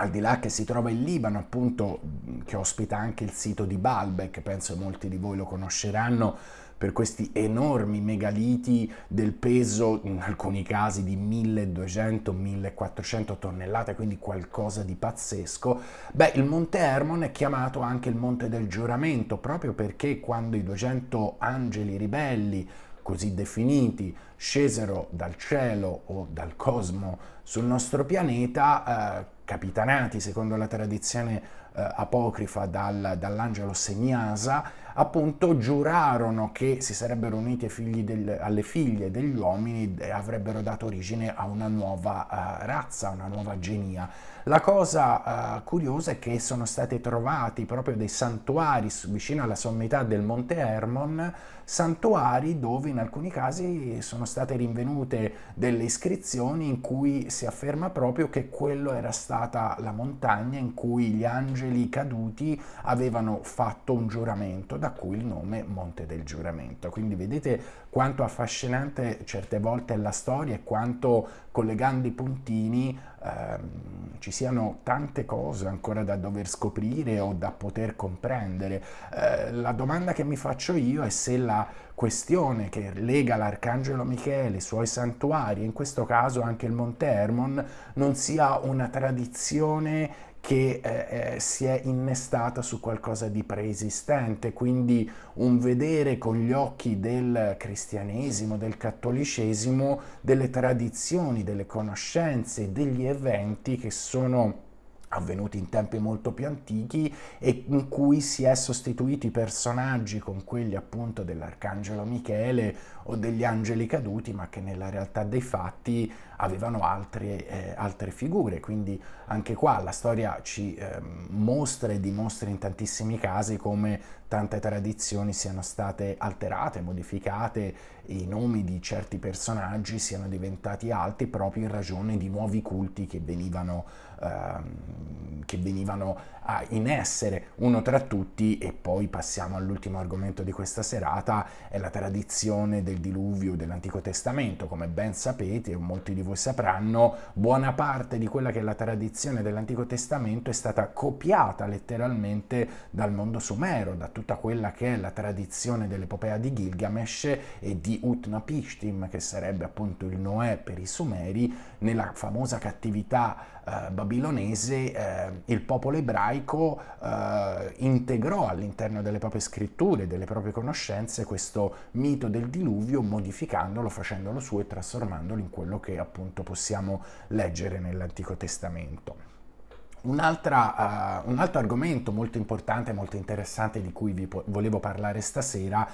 al di là che si trova in Libano, appunto, che ospita anche il sito di Baalbek, penso molti di voi lo conosceranno, per questi enormi megaliti del peso, in alcuni casi di 1200-1400 tonnellate, quindi qualcosa di pazzesco, beh, il Monte Hermon è chiamato anche il Monte del Giuramento, proprio perché quando i 200 angeli ribelli, così definiti, scesero dal cielo o dal cosmo sul nostro pianeta, eh, capitanati secondo la tradizione eh, apocrifa dal, dall'angelo Seniasa, appunto giurarono che si sarebbero uniti del, alle figlie degli uomini e avrebbero dato origine a una nuova uh, razza, una nuova genia. La cosa uh, curiosa è che sono stati trovati proprio dei santuari vicino alla sommità del Monte Hermon, santuari dove in alcuni casi sono state rinvenute delle iscrizioni in cui si afferma proprio che quello era stata la montagna in cui gli angeli caduti avevano fatto un giuramento, da cui il nome Monte del Giuramento. Quindi vedete quanto affascinante certe volte è la storia e quanto collegando i puntini ehm, ci siano tante cose ancora da dover scoprire o da poter comprendere. Eh, la domanda che mi faccio io è se la questione che lega l'Arcangelo Michele, i suoi santuari, in questo caso anche il Monte Hermon, non sia una tradizione che eh, eh, si è innestata su qualcosa di preesistente, quindi un vedere con gli occhi del cristianesimo, del cattolicesimo, delle tradizioni, delle conoscenze, degli eventi che sono avvenuti in tempi molto più antichi e in cui si è sostituito i personaggi con quelli appunto dell'Arcangelo Michele o degli angeli caduti ma che nella realtà dei fatti avevano altre, eh, altre figure. Quindi anche qua la storia ci eh, mostra e dimostra in tantissimi casi come tante tradizioni siano state alterate, modificate i nomi di certi personaggi siano diventati alti proprio in ragione di nuovi culti che venivano, ehm, che venivano ah, in essere. Uno tra tutti, e poi passiamo all'ultimo argomento di questa serata, è la tradizione del diluvio dell'Antico Testamento. Come ben sapete, o molti di voi sapranno, buona parte di quella che è la tradizione dell'Antico Testamento è stata copiata letteralmente dal mondo sumero, da tutta quella che è la tradizione dell'epopea di Gilgamesh e di Utnapishtim, che sarebbe appunto il Noè per i Sumeri, nella famosa cattività eh, babilonese eh, il popolo ebraico eh, integrò all'interno delle proprie scritture, delle proprie conoscenze questo mito del diluvio modificandolo, facendolo suo e trasformandolo in quello che appunto possiamo leggere nell'Antico Testamento. Un, uh, un, altro argomento molto importante molto interessante di cui vi volevo parlare stasera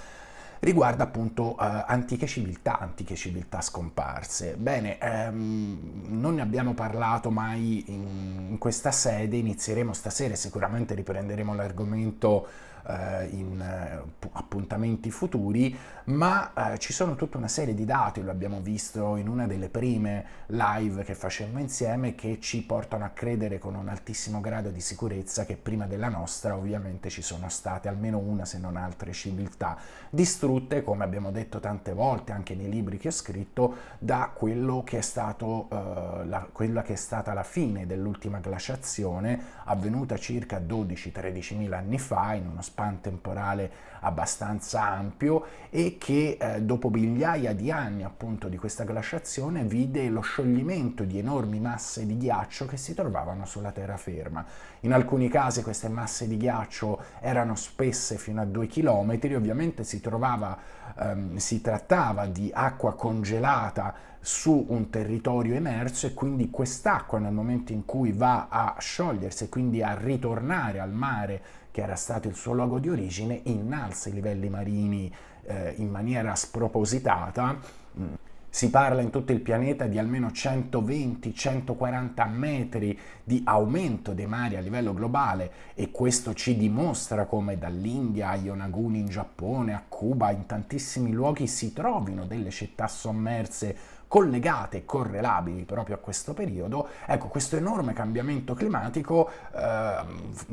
riguarda appunto uh, antiche civiltà, antiche civiltà scomparse. Bene, ehm, non ne abbiamo parlato mai in, in questa sede, inizieremo stasera e sicuramente riprenderemo l'argomento eh, in eh, appuntamenti futuri, ma eh, ci sono tutta una serie di dati, lo abbiamo visto in una delle prime live che facemmo insieme, che ci portano a credere con un altissimo grado di sicurezza che prima della nostra ovviamente ci sono state almeno una se non altre civiltà distrutte, come abbiamo detto tante volte anche nei libri che ho scritto, da quello che è stato, eh, la, quella che è stata la fine dell'ultima glaciazione avvenuta circa 12-13 mila anni fa in uno spazio span temporale abbastanza ampio e che eh, dopo migliaia di anni appunto di questa glaciazione vide lo scioglimento di enormi masse di ghiaccio che si trovavano sulla terraferma. In alcuni casi queste masse di ghiaccio erano spesse fino a due chilometri, ovviamente si, trovava, ehm, si trattava di acqua congelata su un territorio emerso e quindi quest'acqua nel momento in cui va a sciogliersi e quindi a ritornare al mare che era stato il suo luogo di origine, innalza i livelli marini eh, in maniera spropositata. Mm. Si parla in tutto il pianeta di almeno 120-140 metri di aumento dei mari a livello globale e questo ci dimostra come dall'India a Yonaguni in Giappone, a Cuba, in tantissimi luoghi si trovino delle città sommerse collegate e correlabili proprio a questo periodo, ecco questo enorme cambiamento climatico eh,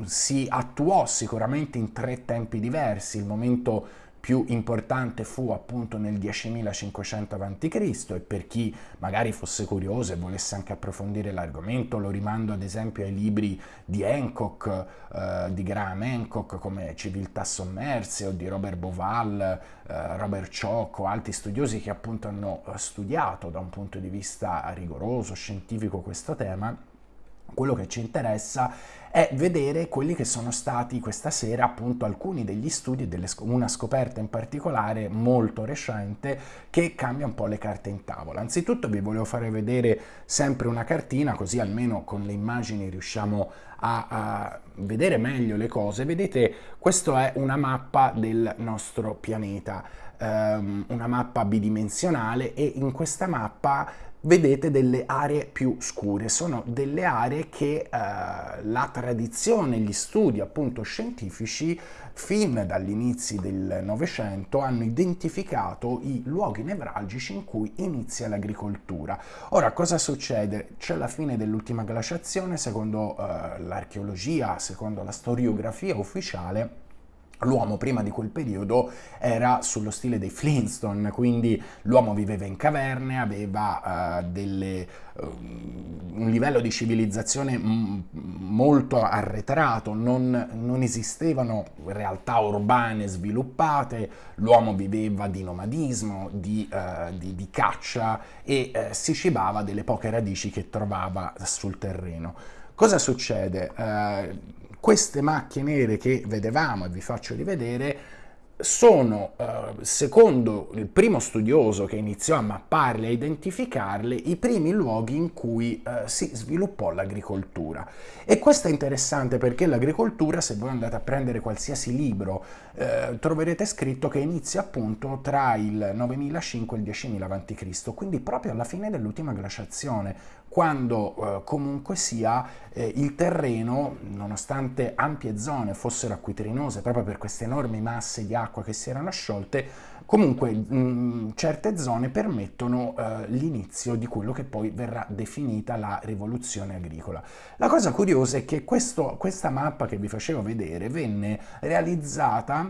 si attuò sicuramente in tre tempi diversi, il momento più importante fu appunto nel 10.500 a.C. e per chi magari fosse curioso e volesse anche approfondire l'argomento lo rimando ad esempio ai libri di Hancock, eh, di Graham Hancock come Civiltà sommerse o di Robert Boval, eh, Robert o altri studiosi che appunto hanno studiato da un punto di vista rigoroso, scientifico questo tema quello che ci interessa è vedere quelli che sono stati questa sera appunto alcuni degli studi, delle, una scoperta in particolare molto recente che cambia un po' le carte in tavola. Anzitutto vi volevo fare vedere sempre una cartina così almeno con le immagini riusciamo a, a vedere meglio le cose. Vedete, questa è una mappa del nostro pianeta, um, una mappa bidimensionale e in questa mappa vedete delle aree più scure, sono delle aree che eh, la tradizione, gli studi appunto scientifici fin dagli inizi del Novecento hanno identificato i luoghi nevralgici in cui inizia l'agricoltura. Ora cosa succede? C'è la fine dell'ultima glaciazione, secondo eh, l'archeologia, secondo la storiografia ufficiale, L'uomo prima di quel periodo era sullo stile dei Flintstone, quindi l'uomo viveva in caverne, aveva uh, delle, uh, un livello di civilizzazione molto arretrato, non, non, esistevano realtà urbane sviluppate, l'uomo viveva di nomadismo, di, uh, di, di caccia e si cibava delle poche radici che trovava sul terreno. Cosa succede? Queste macchie nere che vedevamo e vi faccio rivedere sono, eh, secondo il primo studioso che iniziò a mapparle e a identificarle, i primi luoghi in cui eh, si sviluppò l'agricoltura. E questo è interessante perché l'agricoltura, se voi andate a prendere qualsiasi libro, eh, troverete scritto che inizia appunto tra il 9005 e il 10.000 a.C., quindi proprio alla fine dell'ultima glaciazione, quando eh, comunque sia eh, il terreno, nonostante ampie zone fossero acquitrinose proprio per queste enormi masse di acqua che si erano sciolte, comunque mh, certe zone permettono eh, l'inizio di quello che poi verrà definita la rivoluzione agricola. La cosa curiosa è che questo, questa mappa che vi facevo vedere venne realizzata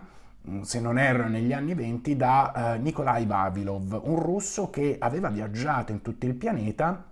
se non erro negli anni 20 da uh, Nikolai Vavilov, un russo che aveva viaggiato in tutto il pianeta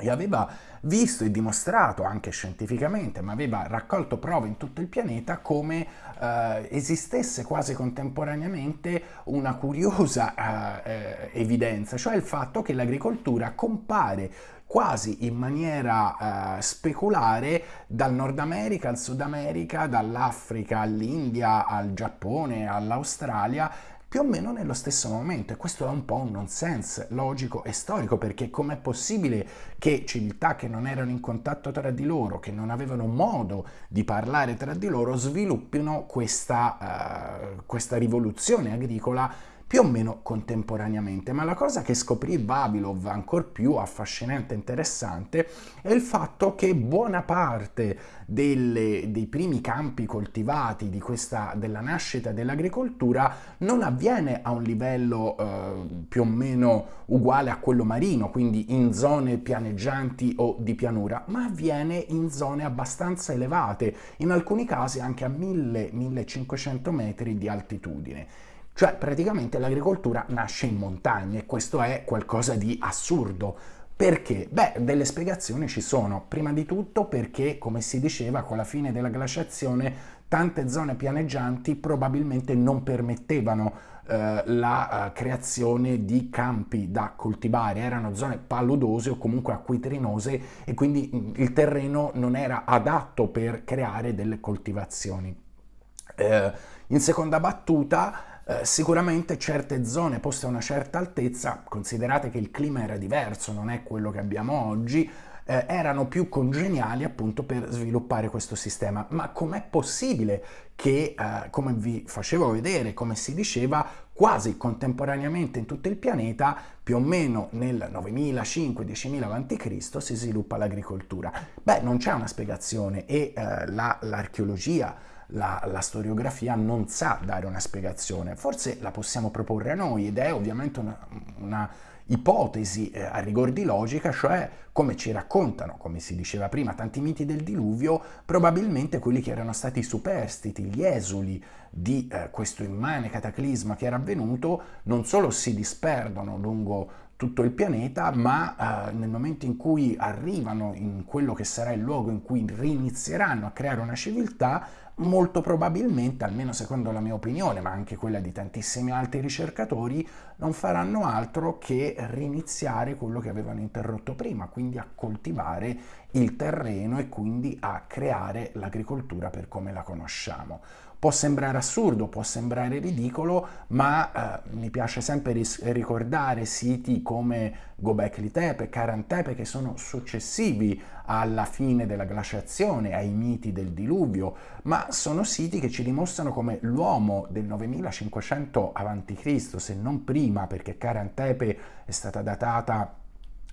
e aveva visto e dimostrato anche scientificamente, ma aveva raccolto prove in tutto il pianeta come eh, esistesse quasi contemporaneamente una curiosa eh, eh, evidenza, cioè il fatto che l'agricoltura compare quasi in maniera eh, speculare dal Nord America al Sud America, dall'Africa all'India, al Giappone, all'Australia, più o meno nello stesso momento e questo è un po' un nonsense logico e storico perché com'è possibile che civiltà che non erano in contatto tra di loro, che non avevano modo di parlare tra di loro, sviluppino questa, uh, questa rivoluzione agricola più o meno contemporaneamente, ma la cosa che scoprì Vavilov ancora più affascinante e interessante è il fatto che buona parte delle, dei primi campi coltivati questa, della nascita dell'agricoltura non avviene a un livello eh, più o meno uguale a quello marino, quindi in zone pianeggianti o di pianura, ma avviene in zone abbastanza elevate, in alcuni casi anche a 1000-1500 metri di altitudine. Cioè praticamente l'agricoltura nasce in montagna e questo è qualcosa di assurdo. Perché? Beh, delle spiegazioni ci sono. Prima di tutto perché, come si diceva, con la fine della glaciazione tante zone pianeggianti probabilmente non permettevano eh, la uh, creazione di campi da coltivare, erano zone paludose o comunque acquitrinose e quindi mh, il terreno non era adatto per creare delle coltivazioni. Eh, in seconda battuta, eh, sicuramente certe zone poste a una certa altezza, considerate che il clima era diverso, non è quello che abbiamo oggi, eh, erano più congeniali appunto per sviluppare questo sistema. Ma com'è possibile che, eh, come vi facevo vedere, come si diceva, quasi contemporaneamente in tutto il pianeta, più o meno nel 9005-10000 a.C., si sviluppa l'agricoltura? Beh, non c'è una spiegazione e eh, l'archeologia la, la, la, storiografia non sa dare una spiegazione. Forse la possiamo proporre a noi ed è ovviamente una, una ipotesi eh, a rigor di logica, cioè come ci raccontano, come si diceva prima, tanti miti del diluvio, probabilmente quelli che erano stati superstiti, gli esuli di eh, questo immane cataclisma che era avvenuto, non solo si disperdono lungo tutto il pianeta, ma eh, nel momento in cui arrivano in quello che sarà il luogo in cui rinizieranno a creare una civiltà, molto probabilmente, almeno secondo la mia opinione, ma anche quella di tantissimi altri ricercatori, non faranno altro che riniziare quello che avevano interrotto prima, quindi a coltivare il terreno e quindi a creare l'agricoltura per come la conosciamo. Può sembrare assurdo, può sembrare ridicolo, ma eh, mi piace sempre ricordare siti come Gobekli Tepe, Karan Tepe, che sono successivi alla fine della glaciazione, ai miti del diluvio, ma sono siti che ci dimostrano come l'uomo del 9500 a.C., se non prima, perché Karan Tepe è stata datata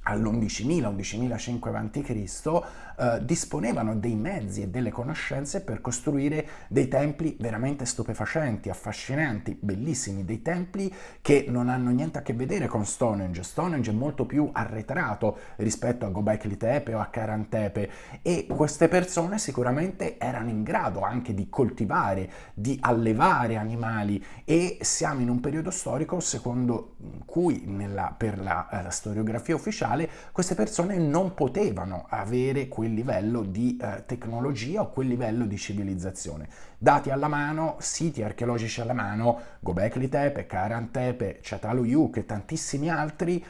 all'11.000, 11.500 a.C., eh, disponevano dei mezzi e delle conoscenze per costruire dei templi veramente stupefacenti, affascinanti, bellissimi, dei templi che non hanno niente a che vedere con Stonehenge. Stonehenge è molto più arretrato rispetto a Gobekli Tepe o a Karan Tepe e queste persone sicuramente erano in grado anche di coltivare, di allevare animali e siamo in un periodo storico secondo cui nella, per la, la storiografia ufficiale queste persone non potevano avere quel livello di eh, tecnologia o quel livello di civilizzazione. Dati alla mano, siti archeologici alla mano, Gobekli Tepe, Karan Tepe, Çatalhöyük e tantissimi altri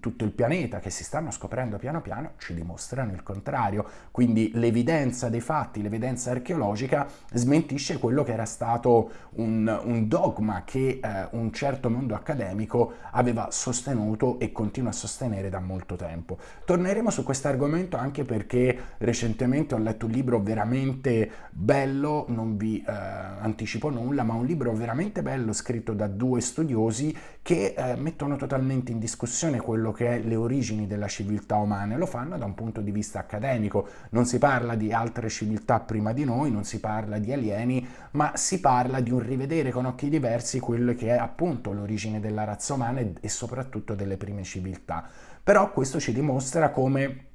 tutto il pianeta che si stanno scoprendo piano piano ci dimostrano il contrario. Quindi l'evidenza dei fatti, l'evidenza archeologica smentisce quello che era stato un, un dogma che eh, un certo mondo accademico aveva sostenuto e continua a sostenere da molto tempo. Torneremo su questo argomento anche perché recentemente ho letto un libro veramente bello, non vi eh, anticipo nulla, ma un libro veramente bello scritto da due studiosi che eh, mettono totalmente in discussione quello che è le origini della civiltà umana lo fanno da un punto di vista accademico. Non si parla di altre civiltà prima di noi, non si parla di alieni, ma si parla di un rivedere con occhi diversi quello che è appunto l'origine della razza umana e soprattutto delle prime civiltà. Però questo ci dimostra come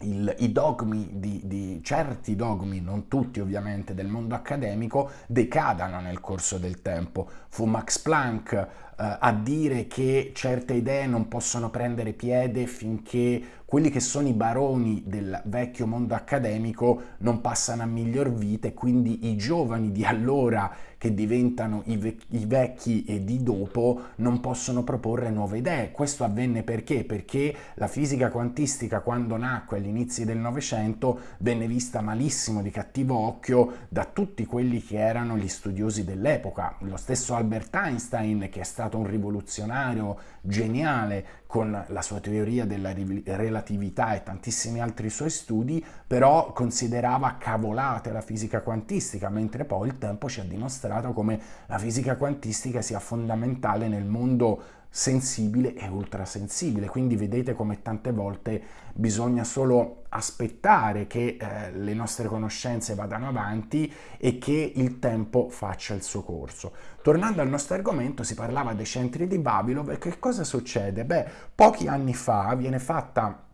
il, i dogmi di, di, certi dogmi, non tutti ovviamente, del mondo accademico decadano nel corso del tempo. Fu Max Planck eh, a dire che certe idee non possono prendere piede finché quelli che sono i baroni del vecchio mondo accademico non passano a miglior vita e quindi i giovani di allora che diventano i, vec i vecchi e di dopo non possono proporre nuove idee. Questo avvenne perché? Perché la fisica quantistica quando nacque agli inizi del Novecento venne vista malissimo, di cattivo occhio da tutti quelli che erano gli studiosi dell'epoca. Lo stesso Albert Einstein che è stato un rivoluzionario geniale con la sua teoria della relatività e tantissimi altri suoi studi, però considerava cavolate la fisica quantistica, mentre poi il tempo ci ha dimostrato come la fisica quantistica sia fondamentale nel mondo sensibile e ultrasensibile, quindi vedete come tante volte bisogna solo aspettare che eh, le nostre conoscenze vadano avanti e che il tempo faccia il suo corso. Tornando al nostro argomento, si parlava dei centri di Babilov e che cosa succede? Beh, pochi anni fa viene fatta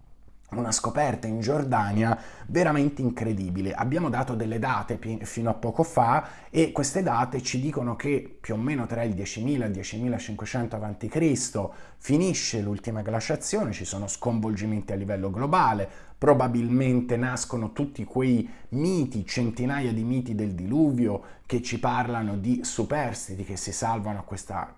una scoperta in Giordania veramente incredibile. Abbiamo dato delle date fino a poco fa e queste date ci dicono che più o meno tra il 10.000 e il 10.500 a.C. finisce l'ultima glaciazione, ci sono sconvolgimenti a livello globale, probabilmente nascono tutti quei miti, centinaia di miti del diluvio che ci parlano di superstiti che si salvano questa,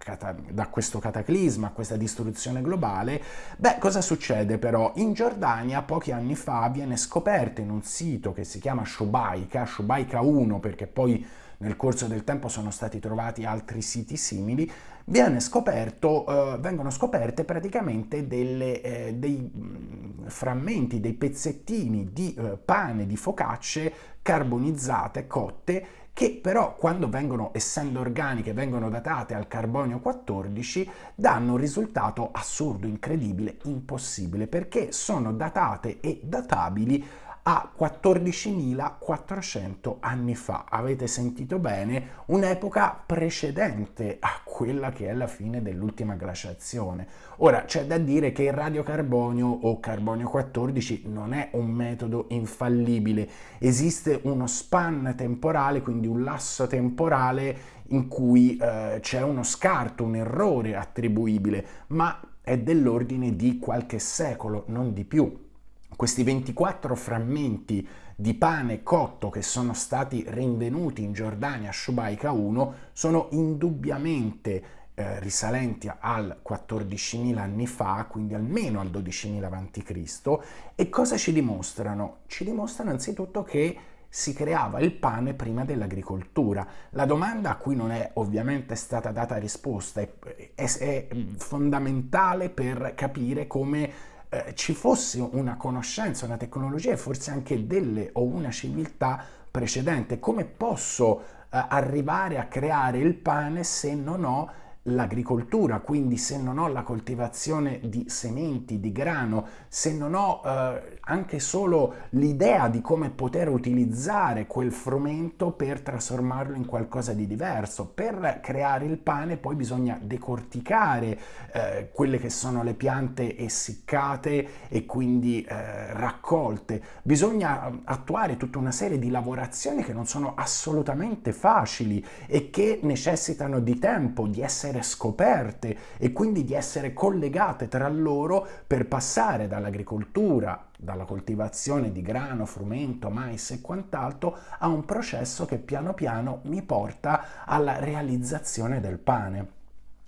da questo cataclisma, a questa distruzione globale. Beh, cosa succede però? In Giordania pochi anni fa viene scoperto in un sito che si chiama Shubaika, Shubaika 1 perché poi nel corso del tempo sono stati trovati altri siti simili, scoperto, eh, vengono scoperte praticamente delle, eh, dei mm, frammenti, dei pezzettini di eh, pane, di focacce carbonizzate, cotte, che però quando vengono, essendo organiche, vengono datate al carbonio 14, danno un risultato assurdo, incredibile, impossibile, perché sono datate e databili a 14.400 anni fa. Avete sentito bene? Un'epoca precedente a quella che è la fine dell'ultima glaciazione. Ora, c'è da dire che il radiocarbonio o carbonio 14 non è un metodo infallibile. Esiste uno span temporale, quindi un lasso temporale in cui eh, c'è uno scarto, un errore attribuibile, ma è dell'ordine di qualche secolo, non di più. Questi 24 frammenti di pane cotto che sono stati rinvenuti in Giordania a Shubaika 1 sono indubbiamente eh, risalenti al 14.000 anni fa, quindi almeno al 12.000 a.C. E cosa ci dimostrano? Ci dimostrano anzitutto che si creava il pane prima dell'agricoltura. La domanda a cui non è ovviamente stata data risposta è, è, è fondamentale per capire come eh, ci fosse una conoscenza, una tecnologia e forse anche delle o una civiltà precedente. Come posso eh, arrivare a creare il pane se non ho l'agricoltura, quindi se non ho la coltivazione di sementi, di grano, se non ho eh, anche solo l'idea di come poter utilizzare quel frumento per trasformarlo in qualcosa di diverso, per creare il pane poi bisogna decorticare eh, quelle che sono le piante essiccate e quindi eh, raccolte, bisogna eh, attuare tutta una serie di lavorazioni che non sono assolutamente facili e che necessitano di tempo, di essere scoperte e quindi di essere collegate tra loro per passare dall'agricoltura, dalla coltivazione di grano, frumento, mais e quant'altro a un processo che piano piano mi porta alla realizzazione del pane.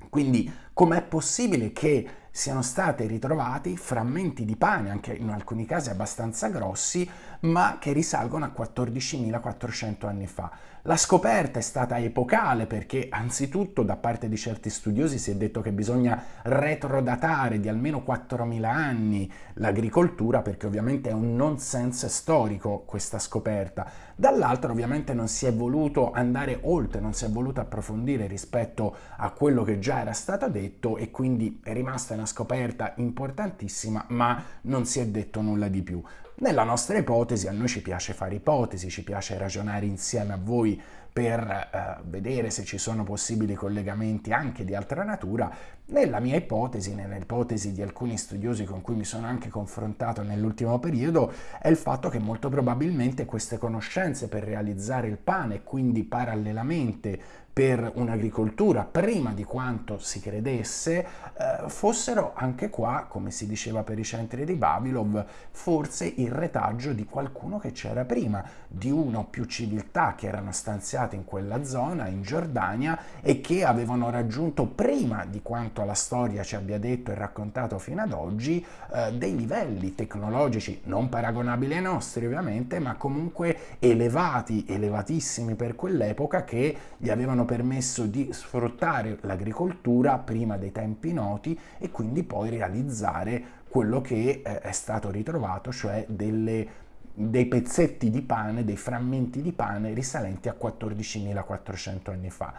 Quindi com'è possibile che siano stati ritrovati frammenti di pane, anche in alcuni casi abbastanza grossi, ma che risalgono a 14.400 anni fa. La scoperta è stata epocale perché anzitutto da parte di certi studiosi si è detto che bisogna retrodatare di almeno 4.000 anni l'agricoltura perché ovviamente è un nonsense storico questa scoperta. Dall'altro ovviamente non si è voluto andare oltre, non si è voluto approfondire rispetto a quello che già era stato detto e quindi è rimasta una scoperta importantissima ma non si è detto nulla di più. Nella nostra ipotesi a noi ci piace fare ipotesi, ci piace ragionare insieme a voi per eh, vedere se ci sono possibili collegamenti anche di altra natura. Nella mia ipotesi, nell'ipotesi di alcuni studiosi con cui mi sono anche confrontato nell'ultimo periodo, è il fatto che molto probabilmente queste conoscenze per realizzare il pane quindi parallelamente per un'agricoltura prima di quanto si credesse, eh, fossero anche qua, come si diceva per i centri di Babilov, forse il retaggio di qualcuno che c'era prima, di uno o più civiltà che erano stanziate in quella zona, in Giordania, e che avevano raggiunto prima di quanto la storia ci abbia detto e raccontato fino ad oggi, eh, dei livelli tecnologici non paragonabili ai nostri ovviamente, ma comunque elevati, elevatissimi per quell'epoca che gli avevano permesso di sfruttare l'agricoltura prima dei tempi noti e quindi poi realizzare quello che eh, è stato ritrovato, cioè delle dei pezzetti di pane, dei frammenti di pane risalenti a 14.400 anni fa.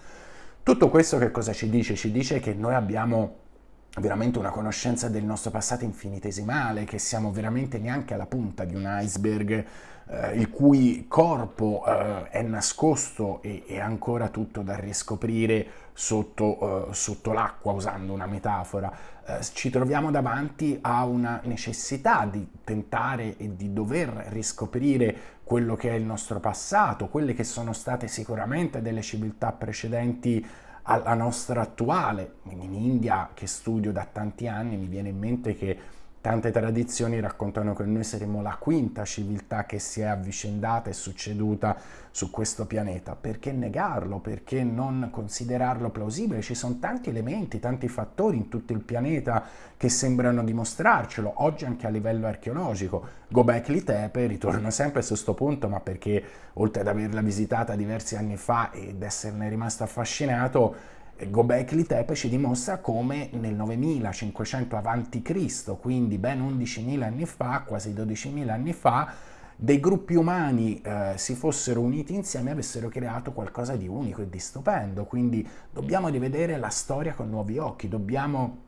Tutto questo che cosa ci dice? Ci dice che noi abbiamo veramente una conoscenza del nostro passato infinitesimale, che siamo veramente neanche alla punta di un iceberg eh, il cui corpo eh, è nascosto e è ancora tutto da riscoprire sotto, eh, sotto l'acqua, usando una metafora. Eh, ci troviamo davanti a una necessità di tentare e di dover riscoprire quello che è il nostro passato, quelle che sono state sicuramente delle civiltà precedenti alla nostra attuale. In India, che studio da tanti anni, mi viene in mente che Tante tradizioni raccontano che noi saremmo la quinta civiltà che si è avvicendata e succeduta su questo pianeta. Perché negarlo? Perché non considerarlo plausibile? Ci sono tanti elementi, tanti fattori in tutto il pianeta che sembrano dimostrarcelo, oggi anche a livello archeologico. Gobekli Tepe, ritorno sempre su questo punto, ma perché oltre ad averla visitata diversi anni fa ed esserne rimasto affascinato, Gobekli Tepe ci dimostra come nel 9500 a.C., quindi ben 11.000 anni fa, quasi 12.000 anni fa, dei gruppi umani eh, si fossero uniti insieme e avessero creato qualcosa di unico e di stupendo. Quindi dobbiamo rivedere la storia con nuovi occhi, dobbiamo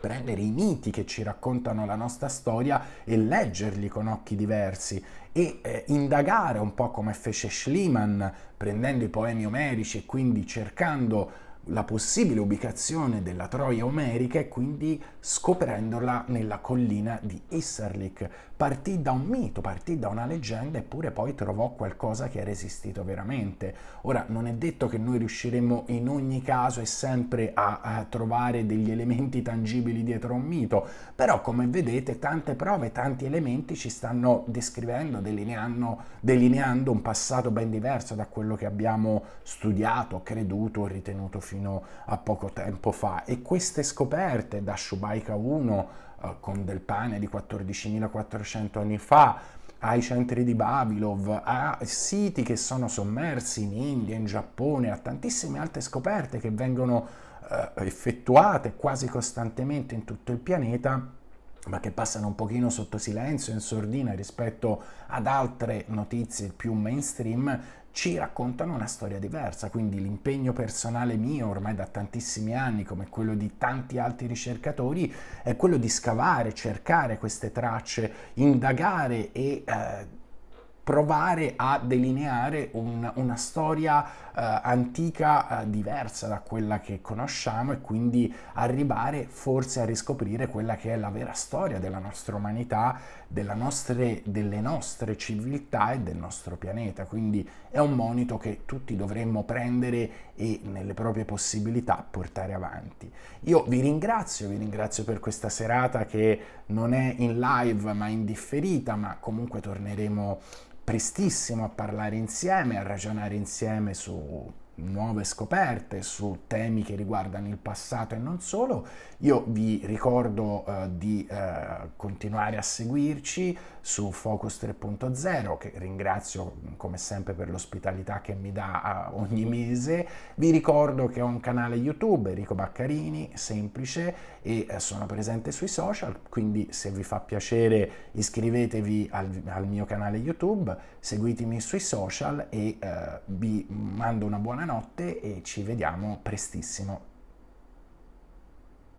prendere i miti che ci raccontano la nostra storia e leggerli con occhi diversi e eh, indagare un po' come fece Schliemann prendendo i poemi omerici e quindi cercando la possibile ubicazione della Troia omerica e quindi scoprendola nella collina di Isserlik. Partì da un mito, partì da una leggenda eppure poi trovò qualcosa che era esistito veramente. Ora non è detto che noi riusciremo in ogni caso e sempre a, a trovare degli elementi tangibili dietro un mito, però come vedete tante prove, tanti elementi ci stanno descrivendo, delineando, delineando un passato ben diverso da quello che abbiamo studiato, creduto ritenuto fino a poco tempo fa e queste scoperte da Shubaika 1 eh, con del pane di 14.400 anni fa ai centri di Babilov, a siti che sono sommersi in India, in Giappone, a tantissime altre scoperte che vengono eh, effettuate quasi costantemente in tutto il pianeta, ma che passano un pochino sotto silenzio, in sordina rispetto ad altre notizie più mainstream, ci raccontano una storia diversa, quindi l'impegno personale mio ormai da tantissimi anni, come quello di tanti altri ricercatori, è quello di scavare, cercare queste tracce, indagare e eh, provare a delineare un, una storia eh, antica eh, diversa da quella che conosciamo e quindi arrivare forse a riscoprire quella che è la vera storia della nostra umanità, nostre, delle nostre civiltà e del nostro pianeta. Quindi è un monito che tutti dovremmo prendere e nelle proprie possibilità portare avanti. Io vi ringrazio, vi ringrazio per questa serata che non è in live ma in differita, ma comunque torneremo prestissimo a parlare insieme, a ragionare insieme su nuove scoperte, su temi che riguardano il passato e non solo. Io vi ricordo eh, di eh, continuare a seguirci su Focus 3.0 che ringrazio come sempre per l'ospitalità che mi dà uh, ogni mese. Vi ricordo che ho un canale YouTube, Enrico Baccarini, semplice e uh, sono presente sui social, quindi se vi fa piacere iscrivetevi al, al mio canale YouTube, seguitemi sui social e uh, vi mando una buona notte e ci vediamo prestissimo.